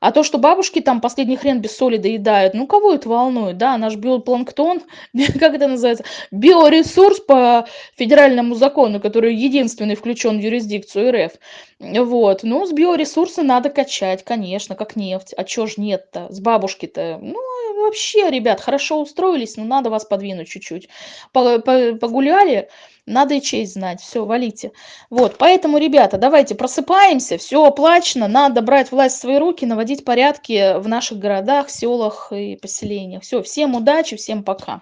а то, что бабушки там последний хрен без соли доедают, ну кого это волнует, да, наш биопланктон, как это называется, биоресурс по федеральному закону, который единственный включен в юрисдикцию РФ. Вот, ну с биоресурса надо качать, конечно, как нефть, а чё ж нет-то, с бабушки-то, ну вообще, ребят, хорошо устроились, но надо вас подвинуть чуть-чуть. Погуляли, надо и честь знать. Все, валите. Вот, поэтому, ребята, давайте просыпаемся, все оплачено, надо брать власть в свои руки, наводить порядки в наших городах, селах и поселениях. Все, всем удачи, всем пока.